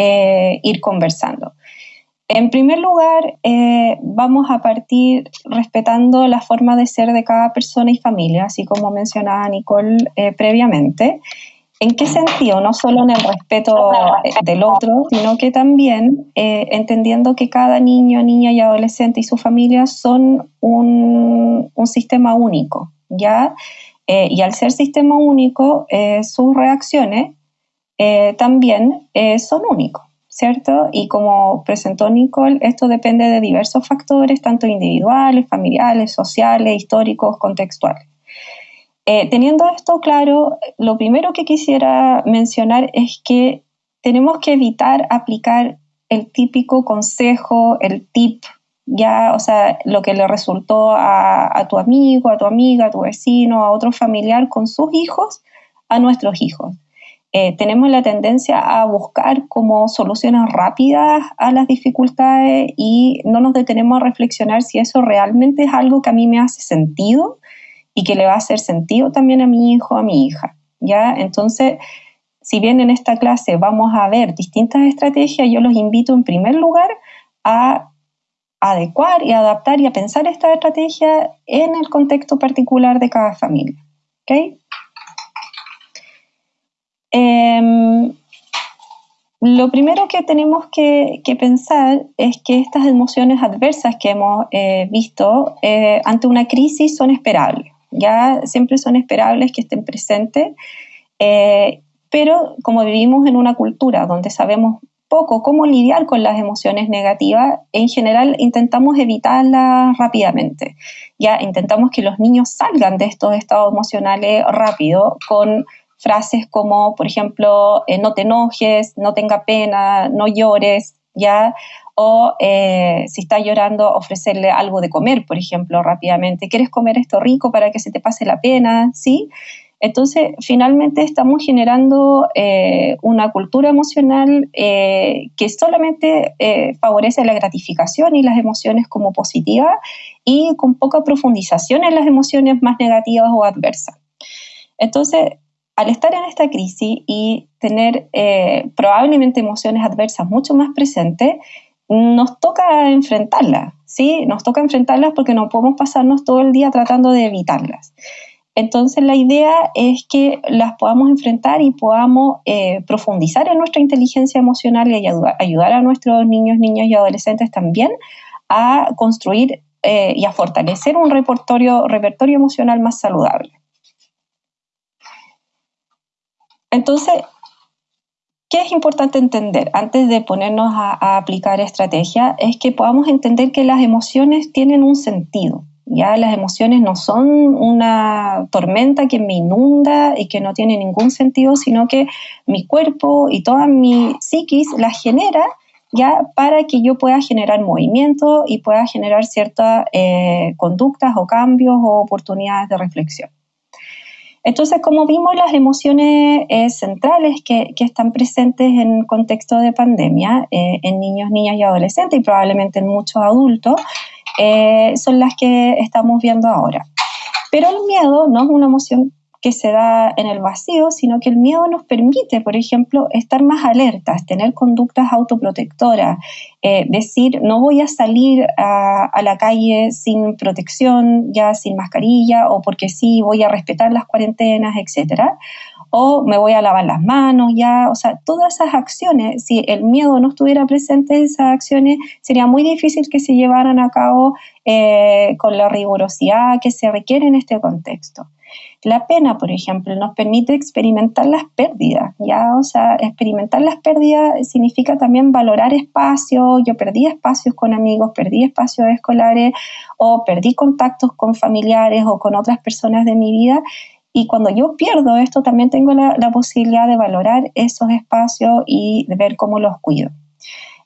eh, ir conversando. En primer lugar, eh, vamos a partir respetando la forma de ser de cada persona y familia, así como mencionaba Nicole eh, previamente. ¿En qué sentido? No solo en el respeto del otro, sino que también entendiendo que cada niño, niña y adolescente y su familia son un, un sistema único, ¿ya? y al ser sistema único, sus reacciones eh, también eh, son únicos, ¿cierto? Y como presentó Nicole, esto depende de diversos factores, tanto individuales, familiares, sociales, históricos, contextuales. Eh, teniendo esto claro, lo primero que quisiera mencionar es que tenemos que evitar aplicar el típico consejo, el tip, ya, o sea, lo que le resultó a, a tu amigo, a tu amiga, a tu vecino, a otro familiar con sus hijos, a nuestros hijos. Eh, tenemos la tendencia a buscar como soluciones rápidas a las dificultades y no nos detenemos a reflexionar si eso realmente es algo que a mí me hace sentido y que le va a hacer sentido también a mi hijo, a mi hija. ¿ya? Entonces, si bien en esta clase vamos a ver distintas estrategias, yo los invito en primer lugar a adecuar y adaptar y a pensar esta estrategia en el contexto particular de cada familia. ¿okay? Em, lo primero que tenemos que, pensar es que estas emociones adversas que hemos eh, visto eh, ante una crisis son esperables, ya siempre son esperables que estén presentes, eh, pero como vivimos en una cultura donde sabemos poco cómo lidiar con las emociones negativas, en general intentamos evitarlas rápidamente. Ya intentamos que los niños salgan de estos estados emocionales rápido con frases como, por ejemplo, eh, no te enojes, no tenga pena, no llores, ¿ya? O eh, si está llorando, ofrecerle algo de comer, por ejemplo, rápidamente. ¿Quieres comer esto rico para que se te pase la pena? ¿Sí? Entonces, finalmente estamos generando eh, una cultura emocional que solamente favorece la gratificación y las emociones como positivas y con poca profundización en las emociones más negativas o adversas. Entonces, al estar en esta crisis y tener eh, probablemente emociones adversas mucho más presentes, nos toca enfrentarlas, ¿sí? Nos toca enfrentarlas porque no podemos pasarnos todo el día tratando de evitarlas. Entonces la idea es que las podamos enfrentar y podamos eh, profundizar en nuestra inteligencia emocional y ayudar, a nuestros niños, niñas y adolescentes también a construir eh, y a fortalecer un repertorio, repertorio emocional más saludable. Entonces, ¿qué es importante entender antes de ponernos a, aplicar estrategia? Es que podamos entender que las emociones tienen un sentido. Ya las emociones no son una tormenta que me inunda y que no tiene ningún sentido, sino que mi cuerpo y toda mi psiquis las genera ya para que yo pueda generar movimiento y pueda generar ciertas eh, conductas o cambios o oportunidades de reflexión. Entonces, como vimos, las emociones eh, centrales que, están presentes en contexto de pandemia, eh, en niños, niñas y adolescentes, y probablemente en muchos adultos, eh, son las que estamos viendo ahora. Pero el miedo no es una emoción que se da en el vacío, sino que el miedo nos permite, por ejemplo, estar más alertas, tener conductas autoprotectoras, eh, decir, no voy a salir a, la calle sin protección, ya sin mascarilla, o porque sí, voy a respetar las cuarentenas, etcétera o me voy a lavar las manos ya, o sea, todas esas acciones, si el miedo no estuviera presente, esas acciones sería muy difícil que se llevaran a cabo eh, con la rigurosidad que se requiere en este contexto. La pena, por ejemplo, nos permite experimentar las pérdidas, ¿ya? O sea, experimentar las pérdidas significa también valorar espacios. Yo perdí espacios con amigos, perdí espacios escolares o perdí contactos con familiares o con otras personas de mi vida. Y cuando yo pierdo esto, también tengo la, posibilidad de valorar esos espacios y de ver cómo los cuido.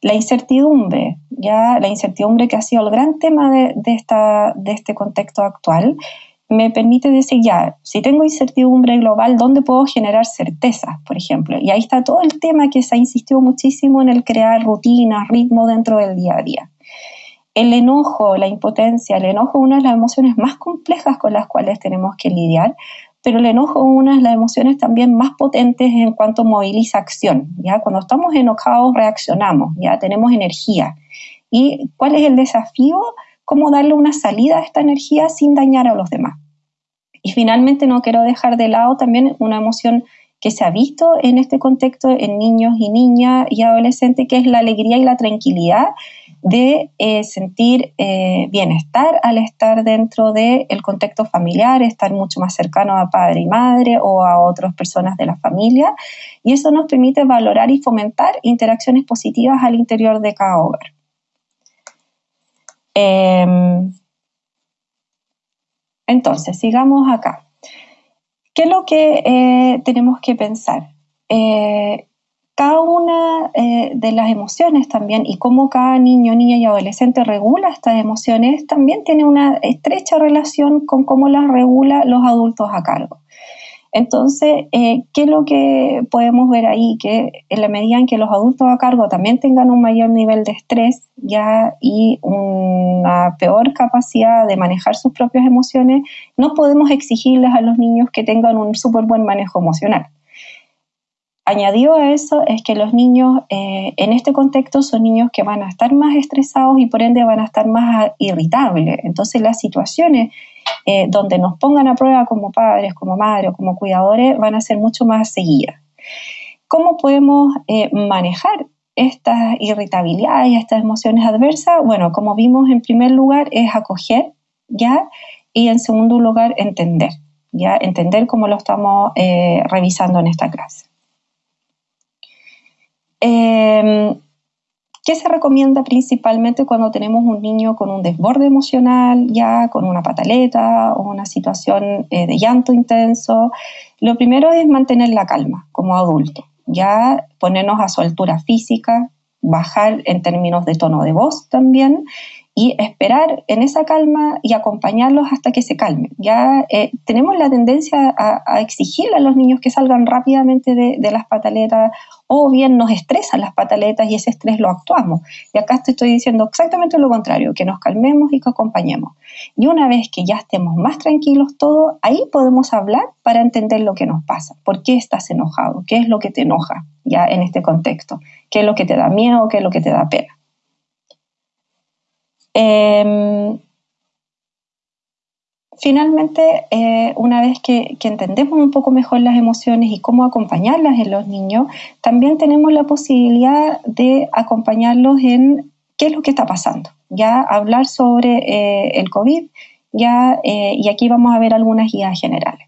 La incertidumbre, ya la incertidumbre que ha sido el gran tema de, esta, de este contexto actual, me permite decir, ya, si tengo incertidumbre global, ¿dónde puedo generar certezas, por ejemplo? Y ahí está todo el tema que se ha insistido muchísimo en el crear rutinas, ritmo dentro del día a día. El enojo, la impotencia, el enojo es una de las emociones más complejas con las cuales tenemos que lidiar, pero el enojo es una de las emociones también más potentes en cuanto moviliza acción, ¿ya? Cuando estamos enojados reaccionamos, ya tenemos energía. ¿Y cuál es el desafío? Cómo darle una salida a esta energía sin dañar a los demás. Y finalmente no quiero dejar de lado también una emoción que se ha visto en este contexto en niños y niñas y adolescentes, que es la alegría y la tranquilidad de eh, sentir eh, bienestar al estar dentro del contexto familiar, estar mucho más cercano a padre y madre o a otras personas de la familia. Y eso nos permite valorar y fomentar interacciones positivas al interior de cada hogar. Em, entonces, sigamos acá. ¿Qué es lo que eh, tenemos que pensar? Eh, cada una eh, de las emociones también y cómo cada niño, niña y adolescente regula estas emociones también tiene una estrecha relación con cómo las regula los adultos a cargo. Entonces, eh, ¿qué es lo que podemos ver ahí? Que en la medida en que los adultos a cargo también tengan un mayor nivel de estrés y una peor capacidad de manejar sus propias emociones, no podemos exigirles a los niños que tengan un súper buen manejo emocional. Añadido a eso es que los niños eh, en este contexto son niños que van a estar más estresados y por ende van a estar más irritables. Entonces las situaciones eh, donde nos pongan a prueba como padres, como madres como cuidadores, van a ser mucho más seguidas. ¿Cómo podemos eh, manejar estas irritabilidades y estas emociones adversas? Bueno, como vimos en primer lugar es acoger, ¿ya? Y en segundo lugar entender, ¿ya? Entender cómo lo estamos eh, revisando en esta clase. ¿Qué se recomienda principalmente cuando tenemos un niño con un desborde emocional, ya con una pataleta o una situación eh, de llanto intenso? Lo primero es mantener la calma como adulto, ya ponernos a su altura física, bajar en términos de tono de voz también y esperar en esa calma y acompañarlos hasta que se calmen. Ya eh, tenemos la tendencia a, exigirle a los niños que salgan rápidamente de, las pataletas o bien nos estresan las pataletas y ese estrés lo actuamos. Y acá te estoy diciendo exactamente lo contrario, que nos calmemos y que acompañemos. Y una vez que ya estemos más tranquilos todos, ahí podemos hablar para entender lo que nos pasa. ¿Por qué estás enojado? ¿Qué es lo que te enoja ya en este contexto? ¿Qué es lo que te da miedo? ¿Qué es lo que te da pena? Em, finalmente, eh, una vez que, entendemos un poco mejor las emociones y cómo acompañarlas en los niños, también tenemos la posibilidad de acompañarlos en qué es lo que está pasando. Ya hablar sobre eh, el COVID, ya, eh, y aquí vamos a ver algunas guías generales.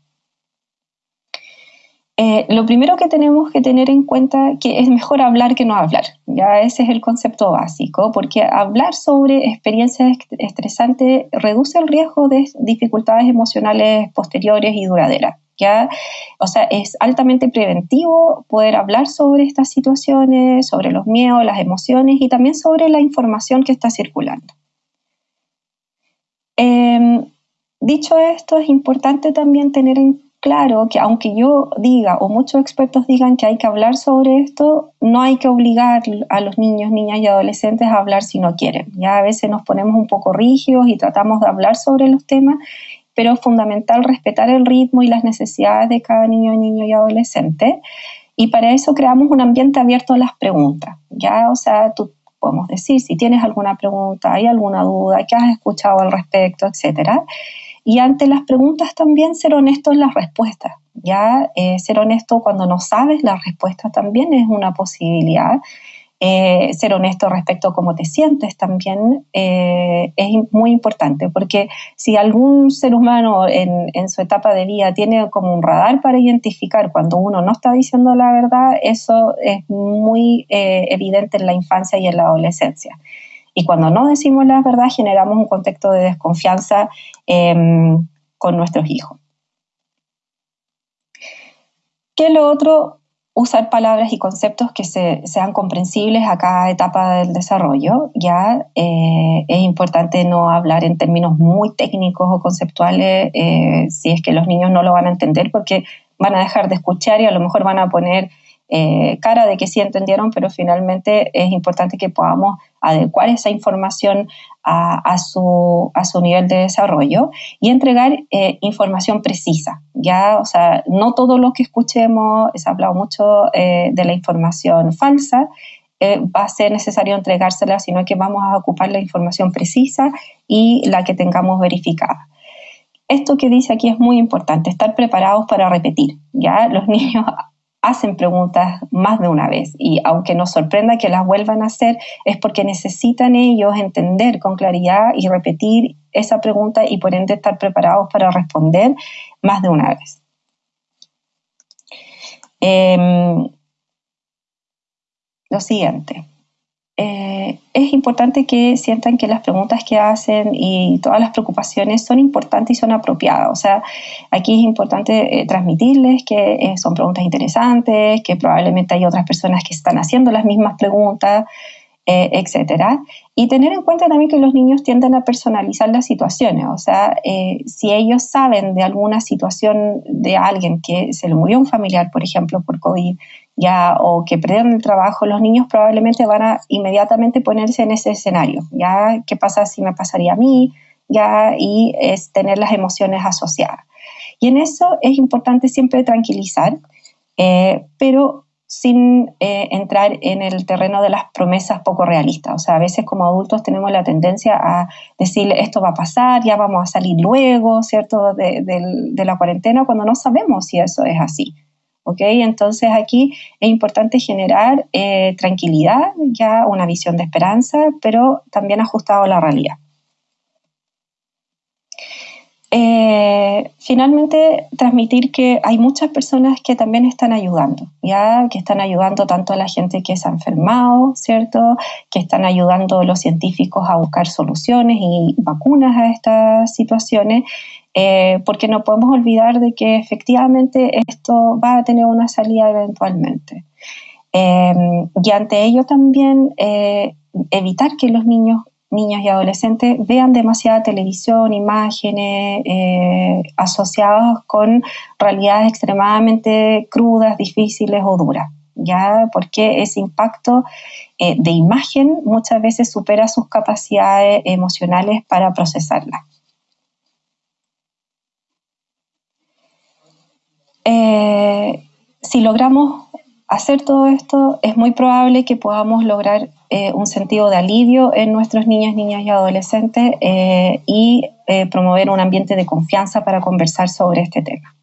Eh, lo primero que tenemos que tener en cuenta que es mejor hablar que no hablar. Ya ese es el concepto básico, porque hablar sobre experiencias estresantes reduce el riesgo de dificultades emocionales posteriores y duraderas. ¿ya? O sea, es altamente preventivo poder hablar sobre estas situaciones, sobre los miedos, las emociones y también sobre la información que está circulando. Em, dicho esto, es importante también tener en claro que aunque yo diga o muchos expertos digan que hay que hablar sobre esto, no hay que obligar a los niños, niñas y adolescentes a hablar si no quieren. Ya a veces nos ponemos un poco rígidos y tratamos de hablar sobre los temas, pero es fundamental respetar el ritmo y las necesidades de cada niño, niño y adolescente. Y para eso creamos un ambiente abierto a las preguntas. Ya, o sea, tú podemos decir si tienes alguna pregunta, hay alguna duda, qué has escuchado al respecto, etcétera y ante las preguntas también ser honesto en las respuestas. Ya eh, ser honesto cuando no sabes las respuestas también es una posibilidad. eh, ser honesto respecto a cómo te sientes también eh, es muy importante, porque si algún ser humano en, su etapa de vida tiene como un radar para identificar cuando uno no está diciendo la verdad, eso es muy eh, evidente en la infancia y en la adolescencia. Y cuando no decimos la verdad, generamos un contexto de desconfianza em, con nuestros hijos. ¿Qué lo otro? usar palabras y conceptos que sean comprensibles a cada etapa del desarrollo. Ya eh, es importante no hablar en términos muy técnicos o conceptuales eh, si es que los niños no lo van a entender porque van a dejar de escuchar y a lo mejor van a poner eh, cara de que sí entendieron, pero finalmente es importante que podamos adecuar esa información a, su, a su, nivel de desarrollo y entregar eh, información precisa. Ya, o sea, no todo lo que escuchemos, se ha hablado mucho eh, de la información falsa, va a ser necesario entregársela, sino que vamos a ocupar la información precisa y la que tengamos verificada esto que dice aquí es muy importante, estar preparados para repetir. Ya los niños hacen preguntas más de una vez y aunque nos sorprenda que las vuelvan a hacer, es porque necesitan ellos entender con claridad y repetir esa pregunta y por ende estar preparados para responder más de una vez. Em, lo siguiente. Eh, es importante que sientan que las preguntas que hacen y todas las preocupaciones son importantes y son apropiadas. O sea, aquí es importante eh, transmitirles que eh, son preguntas interesantes, que probablemente hay otras personas que están haciendo las mismas preguntas, etcétera. Y tener en cuenta también que los niños tienden a personalizar las situaciones. O sea, si ellos saben de alguna situación de alguien que se le murió un familiar, por ejemplo, por COVID, ya o que perdieron el trabajo, los niños probablemente van a inmediatamente ponerse en ese escenario, ya qué pasa si me pasaría a mí, ya y es tener las emociones asociadas. Y en eso es importante siempre tranquilizar, eh, pero sin eh, entrar en el terreno de las promesas poco realistas. O sea, a veces como adultos tenemos la tendencia a decir esto va a pasar, ya vamos a salir luego, ¿cierto?, de, la cuarentena, cuando no sabemos si eso es así. Entonces aquí es importante generar eh, tranquilidad, ya una visión de esperanza, pero también ajustado a la realidad. Eh, finalmente, transmitir que hay muchas personas que también están ayudando, ya que están ayudando tanto a la gente que se ha enfermado, ¿cierto? Que están ayudando a los científicos a buscar soluciones y vacunas a estas situaciones eh, porque no podemos olvidar de que efectivamente esto va a tener una salida eventualmente. Em, y ante ello también eh, evitar que los niños, niños y adolescentes vean demasiada televisión, imágenes eh, asociadas con realidades extremadamente crudas, difíciles o duras. ¿ya? Porque ese impacto de imagen muchas veces supera sus capacidades emocionales para procesarla. Eh, si logramos hacer todo esto, es muy probable que podamos lograr eh, un sentido de alivio en nuestros niños, niñas y adolescentes eh, y promover un ambiente de confianza para conversar sobre este tema.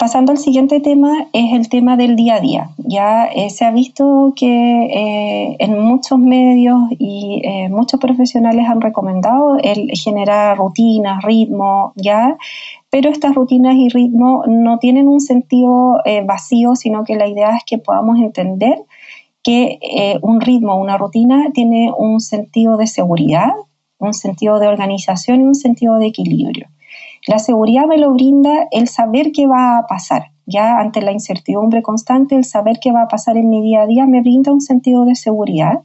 Pasando al siguiente tema, es el tema del día a día. Ya se ha visto que en muchos medios y muchos profesionales han recomendado el generar rutinas, ritmo, ya pero estas rutinas y ritmos no tienen un sentido eh, vacío, sino que la idea es que podamos entender que eh, un ritmo, una rutina tiene un sentido de seguridad, un sentido de organización y un sentido de equilibrio. La seguridad me lo brinda el saber qué va a pasar. Ya ante la incertidumbre constante, el saber qué va a pasar en mi día a día me brinda un sentido de seguridad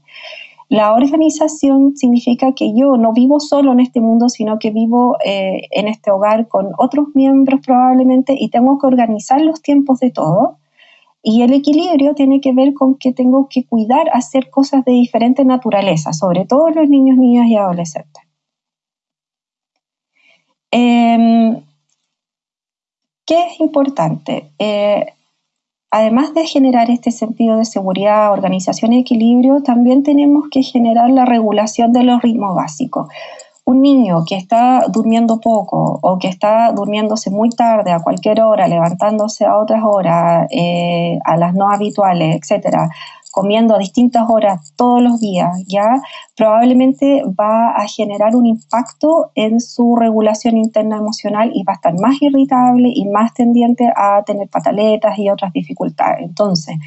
la organización significa que yo no vivo solo en este mundo, sino que vivo eh, en este hogar con otros miembros probablemente y tengo que organizar los tiempos de todo. Y el equilibrio tiene que ver con que tengo que cuidar, hacer cosas de diferente naturaleza, sobre todo los niños, niñas y adolescentes. Em, ¿Qué es importante? Eh, además de generar este sentido de seguridad, organización y equilibrio, también tenemos que generar la regulación de los ritmos básicos. un niño que está durmiendo poco o que está durmiéndose muy tarde a cualquier hora, levantándose a otras horas, eh, a las no habituales, etcétera, comiendo a distintas horas todos los días, ya probablemente va a generar un impacto en su regulación interna emocional y va a estar más irritable y más tendiente a tener pataletas y otras dificultades. Entonces,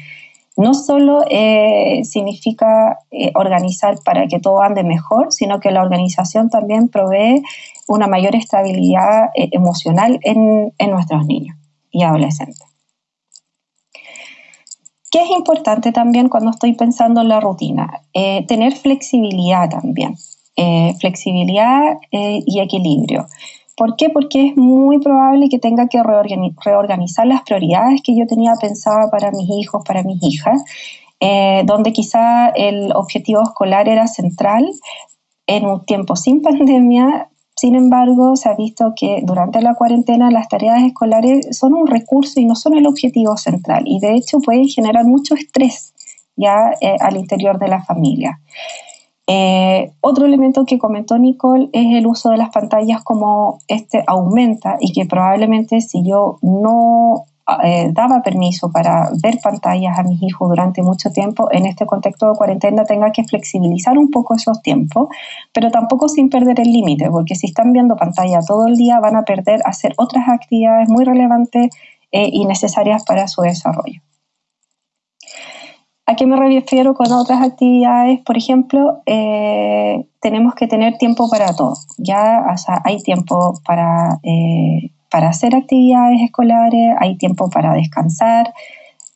no solo eh, significa eh, organizar para que todo ande mejor, sino que la organización también provee una mayor estabilidad eh, emocional en, nuestros niños y adolescentes. ¿Qué es importante también cuando estoy pensando en la rutina? tener flexibilidad también, flexibilidad y equilibrio. ¿Por qué? Porque es muy probable que tenga que reorganizar las prioridades que yo tenía pensada para mis hijos, para mis hijas, eh, donde quizá el objetivo escolar era central en un tiempo sin pandemia. Sin embargo, se ha visto que durante la cuarentena las tareas escolares son un recurso y no son el objetivo central. Y de hecho pueden generar mucho estrés ya eh, al interior de la familia. Eh, otro elemento que comentó Nicole es el uso de las pantallas como este aumenta y que probablemente si yo no eh, daba permiso para ver pantallas a mis hijos durante mucho tiempo, en este contexto de cuarentena tenga que flexibilizar un poco esos tiempos, pero tampoco sin perder el límite, porque si están viendo pantalla todo el día van a perder hacer otras actividades muy relevantes eh, y necesarias para su desarrollo. ¿A qué me refiero con otras actividades? Por ejemplo, eh, tenemos que tener tiempo para todo. Ya hay tiempo para, para hacer actividades escolares, hay tiempo para descansar.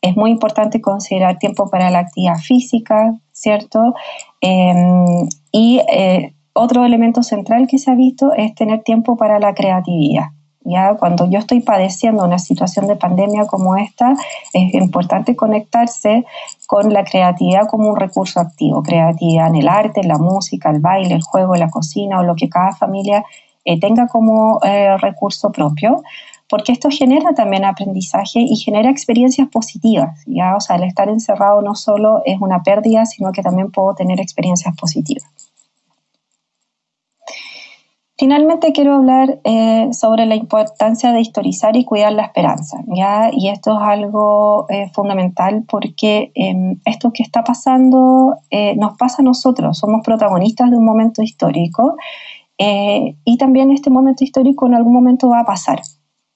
Es muy importante considerar tiempo para la actividad física, ¿cierto? Em, y eh, otro elemento central que se ha visto es tener tiempo para la creatividad. ¿ya? Cuando yo estoy padeciendo una situación de pandemia como esta, es importante conectarse con la creatividad como un recurso activo, creatividad en el arte, en la música, el baile, el juego, la cocina o lo que cada familia eh, tenga como eh, recurso propio, porque esto genera también aprendizaje y genera experiencias positivas, ¿ya? O sea, el estar encerrado no solo es una pérdida, sino que también puedo tener experiencias positivas. Finalmente quiero hablar eh, sobre la importancia de historizar y cuidar la esperanza, ¿ya? Y esto es algo fundamental porque em, esto que está pasando nos pasa a nosotros, somos protagonistas de un momento histórico y también este momento histórico en algún momento va a pasar,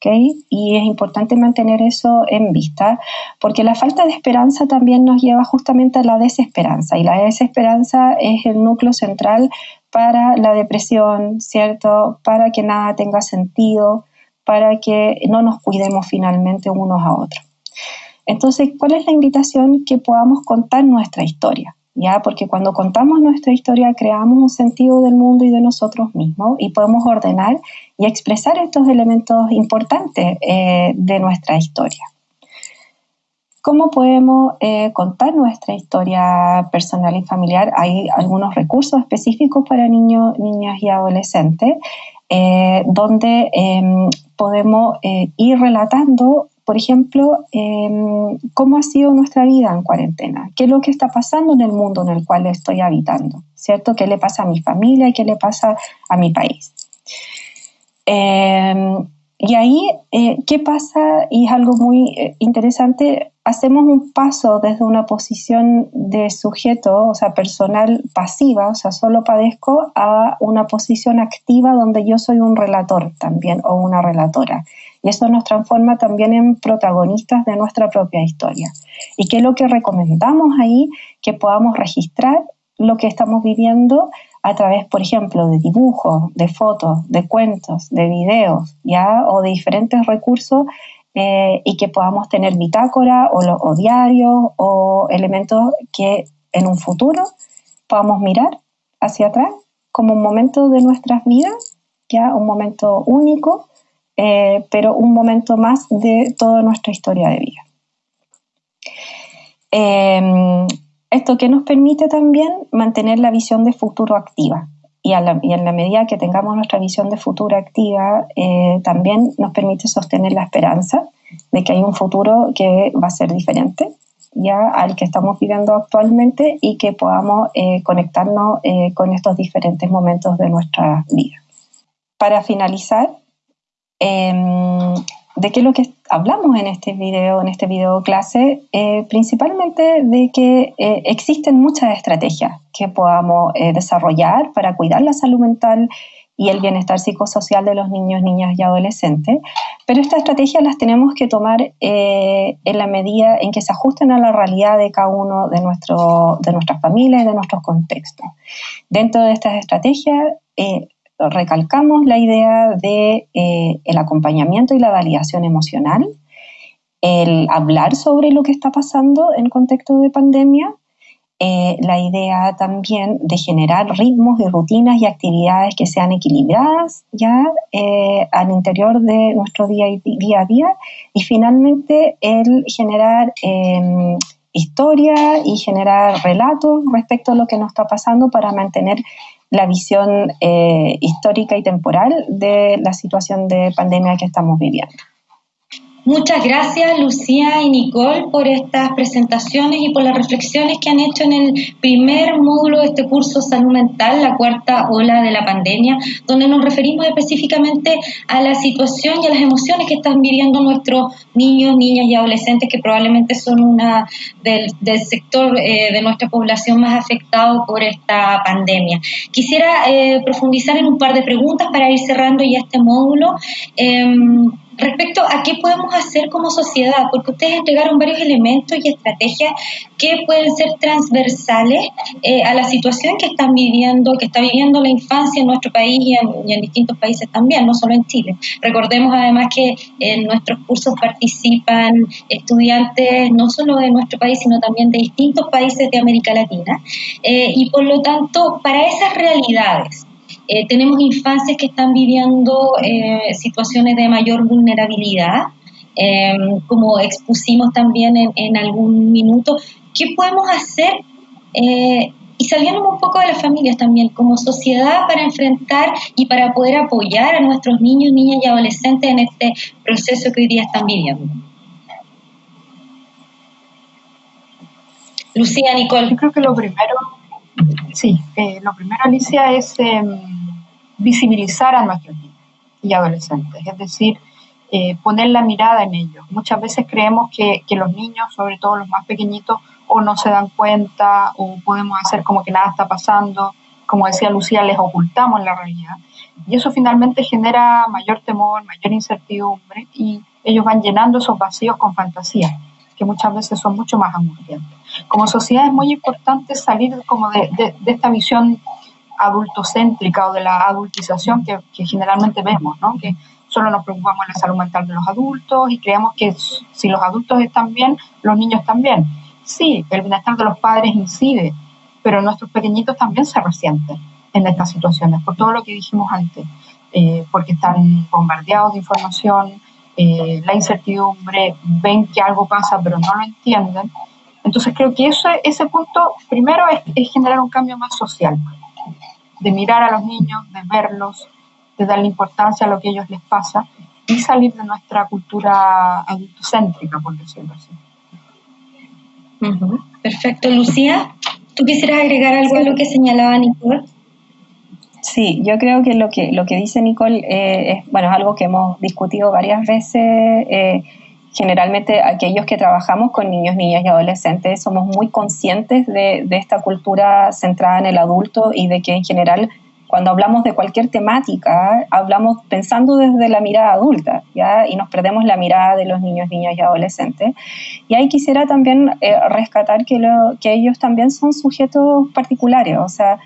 Y es importante mantener eso en vista, porque la falta de esperanza también nos lleva justamente a la desesperanza, y la desesperanza es el núcleo central para la depresión, ¿cierto? Para que nada tenga sentido, para que no nos cuidemos finalmente unos a otros. Entonces, ¿cuál es la invitación? Que podamos contar nuestra historia, ¿ya? Porque cuando contamos nuestra historia creamos un sentido del mundo y de nosotros mismos y podemos ordenar y expresar estos elementos importantes eh, de nuestra historia. ¿Cómo podemos eh, contar nuestra historia personal y familiar? Hay algunos recursos específicos para niños, niñas y adolescentes eh, donde em, podemos ir relatando, por ejemplo, em, cómo ha sido nuestra vida en cuarentena, qué es lo que está pasando en el mundo en el cual estoy habitando, ¿cierto? ¿Qué le pasa a mi familia y qué le pasa a mi país? Em, y ahí, ¿qué pasa? Y es algo muy interesante, hacemos un paso desde una posición de sujeto, o sea, personal pasiva, o sea, solo padezco, a una posición activa donde yo soy un relator también o una relatora. Y eso nos transforma también en protagonistas de nuestra propia historia. ¿Y qué es lo que recomendamos ahí? Que podamos registrar lo que estamos viviendo a través, por ejemplo, de dibujos, de fotos, de cuentos, de videos, ¿ya? O de diferentes recursos eh, y que podamos tener bitácora o, o diarios o elementos que en un futuro podamos mirar hacia atrás como un momento de nuestras vidas, ya un momento único, eh, pero un momento más de toda nuestra historia de vida. Em, esto que nos permite también mantener la visión de futuro activa, y, en la medida que tengamos nuestra visión de futuro activa, eh, también nos permite sostener la esperanza de que hay un futuro que va a ser diferente ya al que estamos viviendo actualmente y que podamos eh, conectarnos eh, con estos diferentes momentos de nuestra vida. Para finalizar, em, ¿de qué es lo que hablamos en este video, en este video clase? Eh, principalmente de que existen muchas estrategias que podamos desarrollar para cuidar la salud mental y el bienestar psicosocial de los niños, niñas y adolescentes. Pero estas estrategias las tenemos que tomar eh, en la medida en que se ajusten a la realidad de cada uno de, nuestro, de nuestras familias y de nuestros contextos. Dentro de estas estrategias, eh, recalcamos la idea de eh, el acompañamiento y la validación emocional, el hablar sobre lo que está pasando en contexto de pandemia, eh, la idea también de generar ritmos y rutinas y actividades que sean equilibradas ya eh, al interior de nuestro día, a día y finalmente el generar em, historia y generar relatos respecto a lo que nos está pasando para mantener la visión eh, histórica y temporal de la situación de pandemia que estamos viviendo. Muchas gracias Lucía y Nicole por estas presentaciones y por las reflexiones que han hecho en el primer módulo de este curso Salud Mental, la cuarta ola de la pandemia, donde nos referimos específicamente a la situación y a las emociones que están viviendo nuestros niños, niñas y adolescentes, que probablemente son una del, sector eh, de nuestra población más afectado por esta pandemia. Quisiera eh, profundizar en un par de preguntas para ir cerrando ya este módulo. Em, respecto a qué podemos hacer como sociedad, porque ustedes entregaron varios elementos y estrategias que pueden ser transversales eh, a la situación que están viviendo, que está viviendo la infancia en nuestro país y en, distintos países también, no solo en Chile. Recordemos además que en nuestros cursos participan estudiantes no solo de nuestro país, sino también de distintos países de América Latina. Eh, y por lo tanto, para esas realidades, eh, tenemos infancias que están viviendo eh, situaciones de mayor vulnerabilidad, eh, como expusimos también en, algún minuto. ¿Qué podemos hacer? y saliendo un poco de las familias también, como sociedad, para enfrentar y para poder apoyar a nuestros niños, niñas y adolescentes en este proceso que hoy día están viviendo. Lucía, Nicole. Yo creo que lo primero, sí, lo primero, Alicia, es em, visibilizar a nuestros niños y adolescentes, es decir, eh, poner la mirada en ellos. Muchas veces creemos que, que, los niños, sobre todo los más pequeñitos, o no se dan cuenta o podemos hacer como que nada está pasando. Como decía Lucía, les ocultamos la realidad. Y eso finalmente genera mayor temor, mayor incertidumbre y ellos van llenando esos vacíos con fantasías, que muchas veces son mucho más angustiantes. Como sociedad es muy importante salir como de, de, de esta visión adultocéntrica o de la adultización que, generalmente vemos, ¿no? que solo nos preocupamos de la salud mental de los adultos y creemos que si los adultos están bien, los niños bien. Sí, el bienestar de los padres incide, pero nuestros pequeñitos también se resienten en estas situaciones, por todo lo que dijimos antes, eh, porque están bombardeados de información, eh, la incertidumbre, ven que algo pasa pero no lo entienden. Entonces creo que eso, ese punto primero es, es generar un cambio más social de mirar a los niños, de verlos, de darle importancia a lo que a ellos les pasa y salir de nuestra cultura adultocéntrica, por decirlo así. Perfecto. Lucía, ¿tú quisieras agregar algo a lo que señalaba Nicole? Sí, yo creo que lo que, lo que dice Nicole eh, es, bueno, es algo que hemos discutido varias veces. Eh, generalmente aquellos que trabajamos con niños, niñas y adolescentes somos muy conscientes de, esta cultura centrada en el adulto y de que en general cuando hablamos de cualquier temática hablamos pensando desde la mirada adulta y nos perdemos la mirada de los niños, niñas y adolescentes. Y ahí quisiera también eh, rescatar que, que ellos también son sujetos particulares, o sea,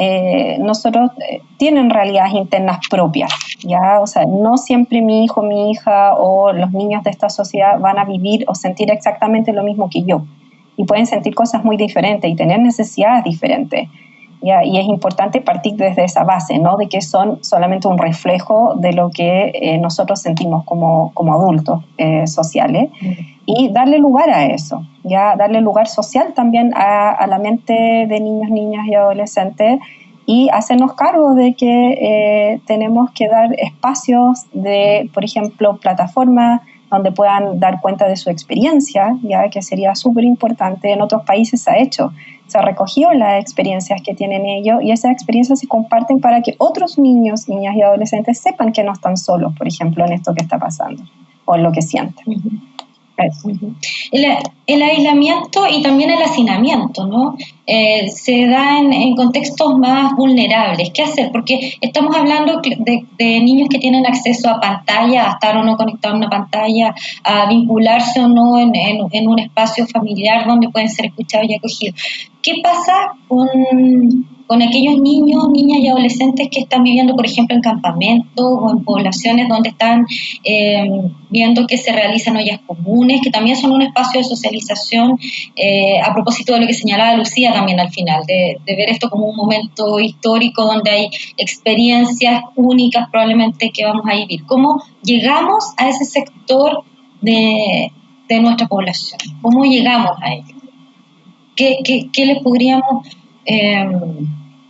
eh, nosotros eh, tienen realidades internas propias, ¿ya? O sea, no siempre mi hijo, mi hija o los niños de esta sociedad van a vivir o sentir exactamente lo mismo que yo. Y pueden sentir cosas muy diferentes y tener necesidades diferentes. Y es importante partir desde esa base, ¿no? De que son solamente un reflejo de lo que eh, nosotros sentimos como, como adultos eh, sociales y darle lugar a eso, ya darle lugar social también a, a, la mente de niños, niñas y adolescentes y hacernos cargo de que eh, tenemos que dar espacios de, por ejemplo, plataformas donde puedan dar cuenta de su experiencia, ya que sería súper importante. En otros países se ha hecho, se ha recogido las experiencias que tienen ellos y esas experiencias se comparten para que otros niños, niñas y adolescentes sepan que no están solos, por ejemplo, en esto que está pasando o en lo que sienten. El, aislamiento y también el hacinamiento, ¿no? Eh, se da en, contextos más vulnerables. ¿Qué hacer? Porque estamos hablando de, niños que tienen acceso a pantalla, a estar o no conectados a una pantalla, a vincularse o no en un espacio familiar donde pueden ser escuchados y acogidos. ¿Qué pasa con con aquellos niños, niñas y adolescentes que están viviendo, por ejemplo, en campamentos o en poblaciones donde están eh, viendo que se realizan ollas comunes, que también son un espacio de socialización, eh, a propósito de lo que señalaba Lucía también al final, de, ver esto como un momento histórico donde hay experiencias únicas probablemente que vamos a vivir. ¿Cómo llegamos a ese sector de, nuestra población? ¿Cómo llegamos a ello? ¿Qué, qué, les podríamos... Eh,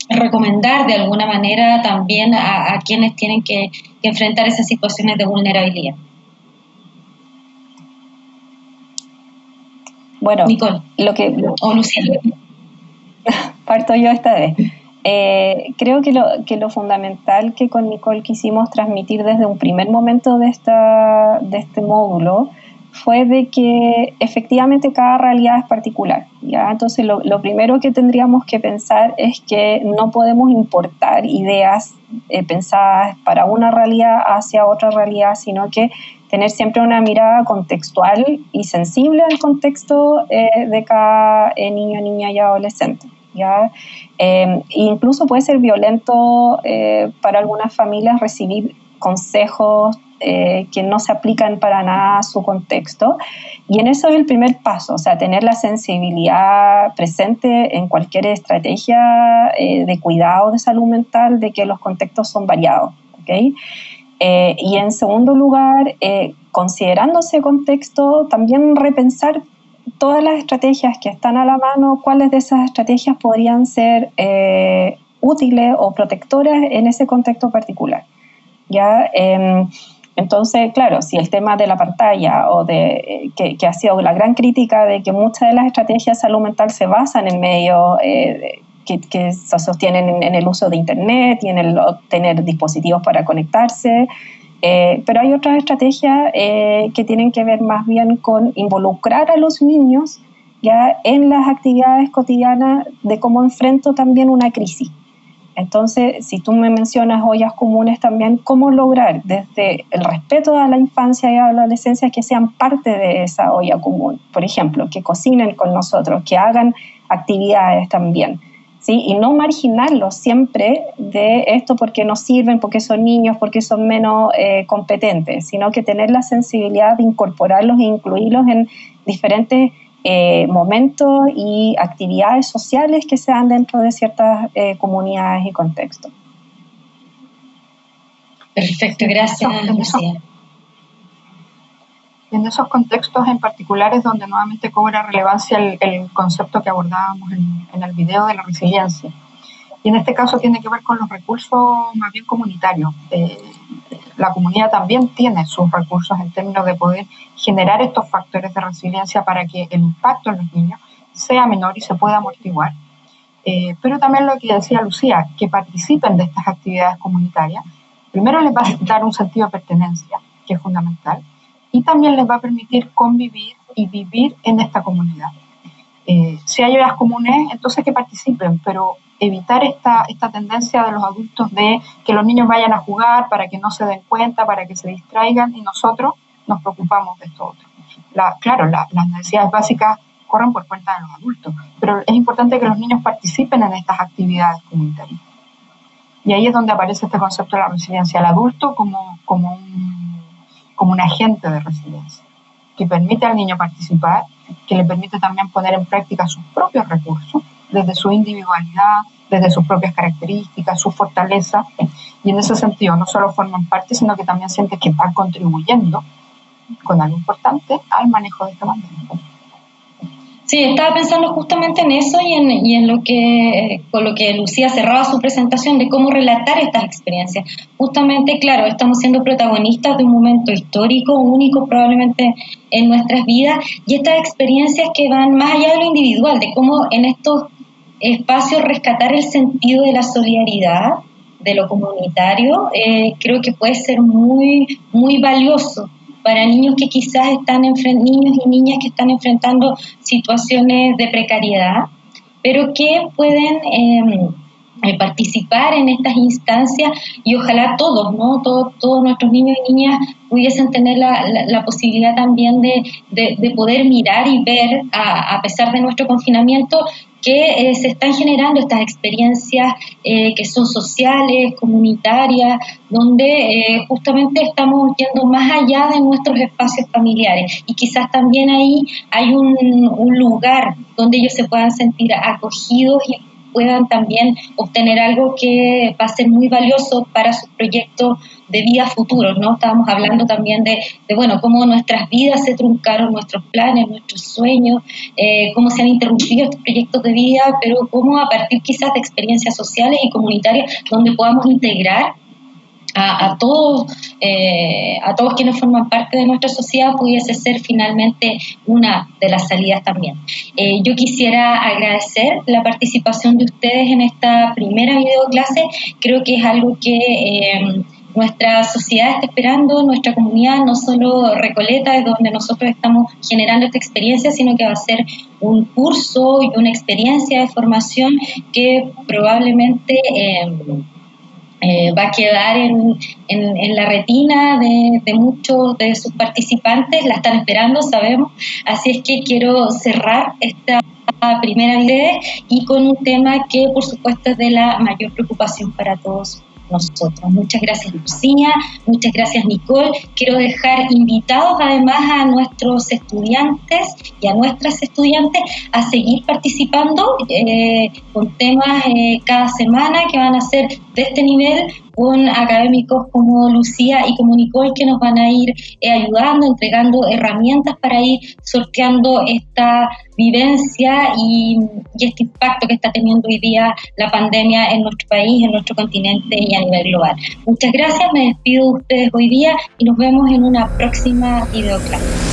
recomendar de alguna manera también a, quienes tienen que, enfrentar esas situaciones de vulnerabilidad. Bueno, Nicole, lo que, o Lucía. Parto yo esta vez. Eh, creo que lo, que lo fundamental que con Nicole quisimos transmitir desde un primer momento de, esta, de este módulo fue de que efectivamente cada realidad es particular. ¿ya? Entonces, lo, primero que tendríamos que pensar es que no podemos importar ideas eh, pensadas para una realidad hacia otra realidad, sino que tener siempre una mirada contextual y sensible al contexto eh, de cada eh, niño, niña y adolescente. ¿ya? incluso puede ser violento para algunas familias recibir consejos eh, que no se aplican para nada a su contexto. Y en eso es el primer paso, o sea, tener la sensibilidad presente en cualquier estrategia eh, de cuidado de salud mental de que los contextos son variados. ¿okay? Eh, y en segundo lugar, considerando ese contexto, también repensar todas las estrategias que están a la mano, cuáles de esas estrategias podrían ser útiles o protectoras en ese contexto particular. ¿ya? Entonces, claro, si el tema de la pantalla o de que, ha sido la gran crítica de que muchas de las estrategias de salud mental se basan en medios eh, que, se sostienen en, el uso de Internet y en el tener dispositivos para conectarse, eh, pero hay otras estrategias eh, que tienen que ver más bien con involucrar a los niños ya en las actividades cotidianas de cómo enfrento también una crisis. Entonces, si tú me mencionas ollas comunes también, ¿cómo lograr desde el respeto a la infancia y a la adolescencia que sean parte de esa olla común? Por ejemplo, que cocinen con nosotros, que hagan actividades también. ¿Sí? Y no marginarlos siempre de esto porque no sirven, porque son niños, porque son menos eh, competentes, sino que tener la sensibilidad de incorporarlos e incluirlos en diferentes eh, momentos y actividades sociales que se dan dentro de ciertas eh, comunidades y contextos. Perfecto, gracias, Lucía. En esos contextos en particular es donde nuevamente cobra relevancia el, concepto que abordábamos en, el video de la resiliencia. Y en este caso tiene que ver con los recursos más bien comunitarios. Eh, la comunidad también tiene sus recursos en términos de poder generar estos factores de resiliencia para que el impacto en los niños sea menor y se pueda amortiguar. Eh, pero también lo que decía Lucía, que participen de estas actividades comunitarias, primero les va a dar un sentido de pertenencia, que es fundamental, y también les va a permitir convivir y vivir en esta comunidad. Eh, si hay áreas comunes, entonces que participen, pero evitar esta, esta tendencia de los adultos de que los niños vayan a jugar para que no se den cuenta, para que se distraigan y nosotros nos preocupamos de esto otro. La, claro, las necesidades básicas corren por cuenta de los adultos, pero es importante que los niños participen en estas actividades comunitarias. Y ahí es donde aparece este concepto de la resiliencia, el adulto como, como, un, como un agente de resiliencia, que permite al niño participar, que le permite también poner en práctica sus propios recursos desde su individualidad, desde sus propias características, su fortaleza, y en ese sentido no solo forman parte, sino que también sienten que están contribuyendo con algo importante al manejo de esta pandemia. Sí, estaba pensando justamente en eso y en, y en lo que con lo que Lucía cerraba su presentación de cómo relatar estas experiencias. Justamente, claro, estamos siendo protagonistas de un momento histórico, único probablemente en nuestras vidas, y estas experiencias que van más allá de lo individual, de cómo en estos espacios rescatar el sentido de la solidaridad, de lo comunitario, eh, creo que puede ser muy, muy valioso para niños que quizás están niños y niñas que están enfrentando situaciones de precariedad, pero que pueden em, eh, participar en estas instancias y ojalá todos, ¿no? Todos, nuestros niños y niñas pudiesen tener la, la, posibilidad también de, de, poder mirar y ver, a, a, pesar de nuestro confinamiento, que eh, se están generando estas experiencias eh, que son sociales, comunitarias, donde eh, justamente estamos yendo más allá de nuestros espacios familiares. Y quizás también ahí hay un, un lugar donde ellos se puedan sentir acogidos y puedan también obtener algo que va a ser muy valioso para sus proyectos de vida futuros, ¿no? Estábamos hablando también de, de, bueno, cómo nuestras vidas se truncaron, nuestros planes, nuestros sueños, eh, cómo se han interrumpido estos proyectos de vida, pero cómo a partir quizás de experiencias sociales y comunitarias donde podamos integrar a, todos, eh, a todos quienes forman parte de nuestra sociedad pudiese ser finalmente una de las salidas también. Eh, yo quisiera agradecer la participación de ustedes en esta primera videoclase. Creo que es algo que eh, nuestra sociedad está esperando, nuestra comunidad, no solo Recoleta, es donde nosotros estamos generando esta experiencia, sino que va a ser un curso y una experiencia de formación que probablemente eh, va a quedar en, en, la retina de, de, muchos de sus participantes, la están esperando, sabemos. Así es que quiero cerrar esta primera idea y con un tema que por supuesto es de la mayor preocupación para todos nosotros. Muchas gracias Lucía, muchas gracias Nicole. Quiero dejar invitados además a nuestros estudiantes y a nuestras estudiantes a seguir participando eh, con temas eh, cada semana que van a ser de este nivel con académicos como Lucía y como Nicole que nos van a ir eh, ayudando, entregando herramientas para ir sorteando esta vivencia y, y, este impacto que está teniendo hoy día la pandemia en nuestro país, en nuestro continente y a nivel global. Muchas gracias, me despido de ustedes hoy día y nos vemos en una próxima videoclase.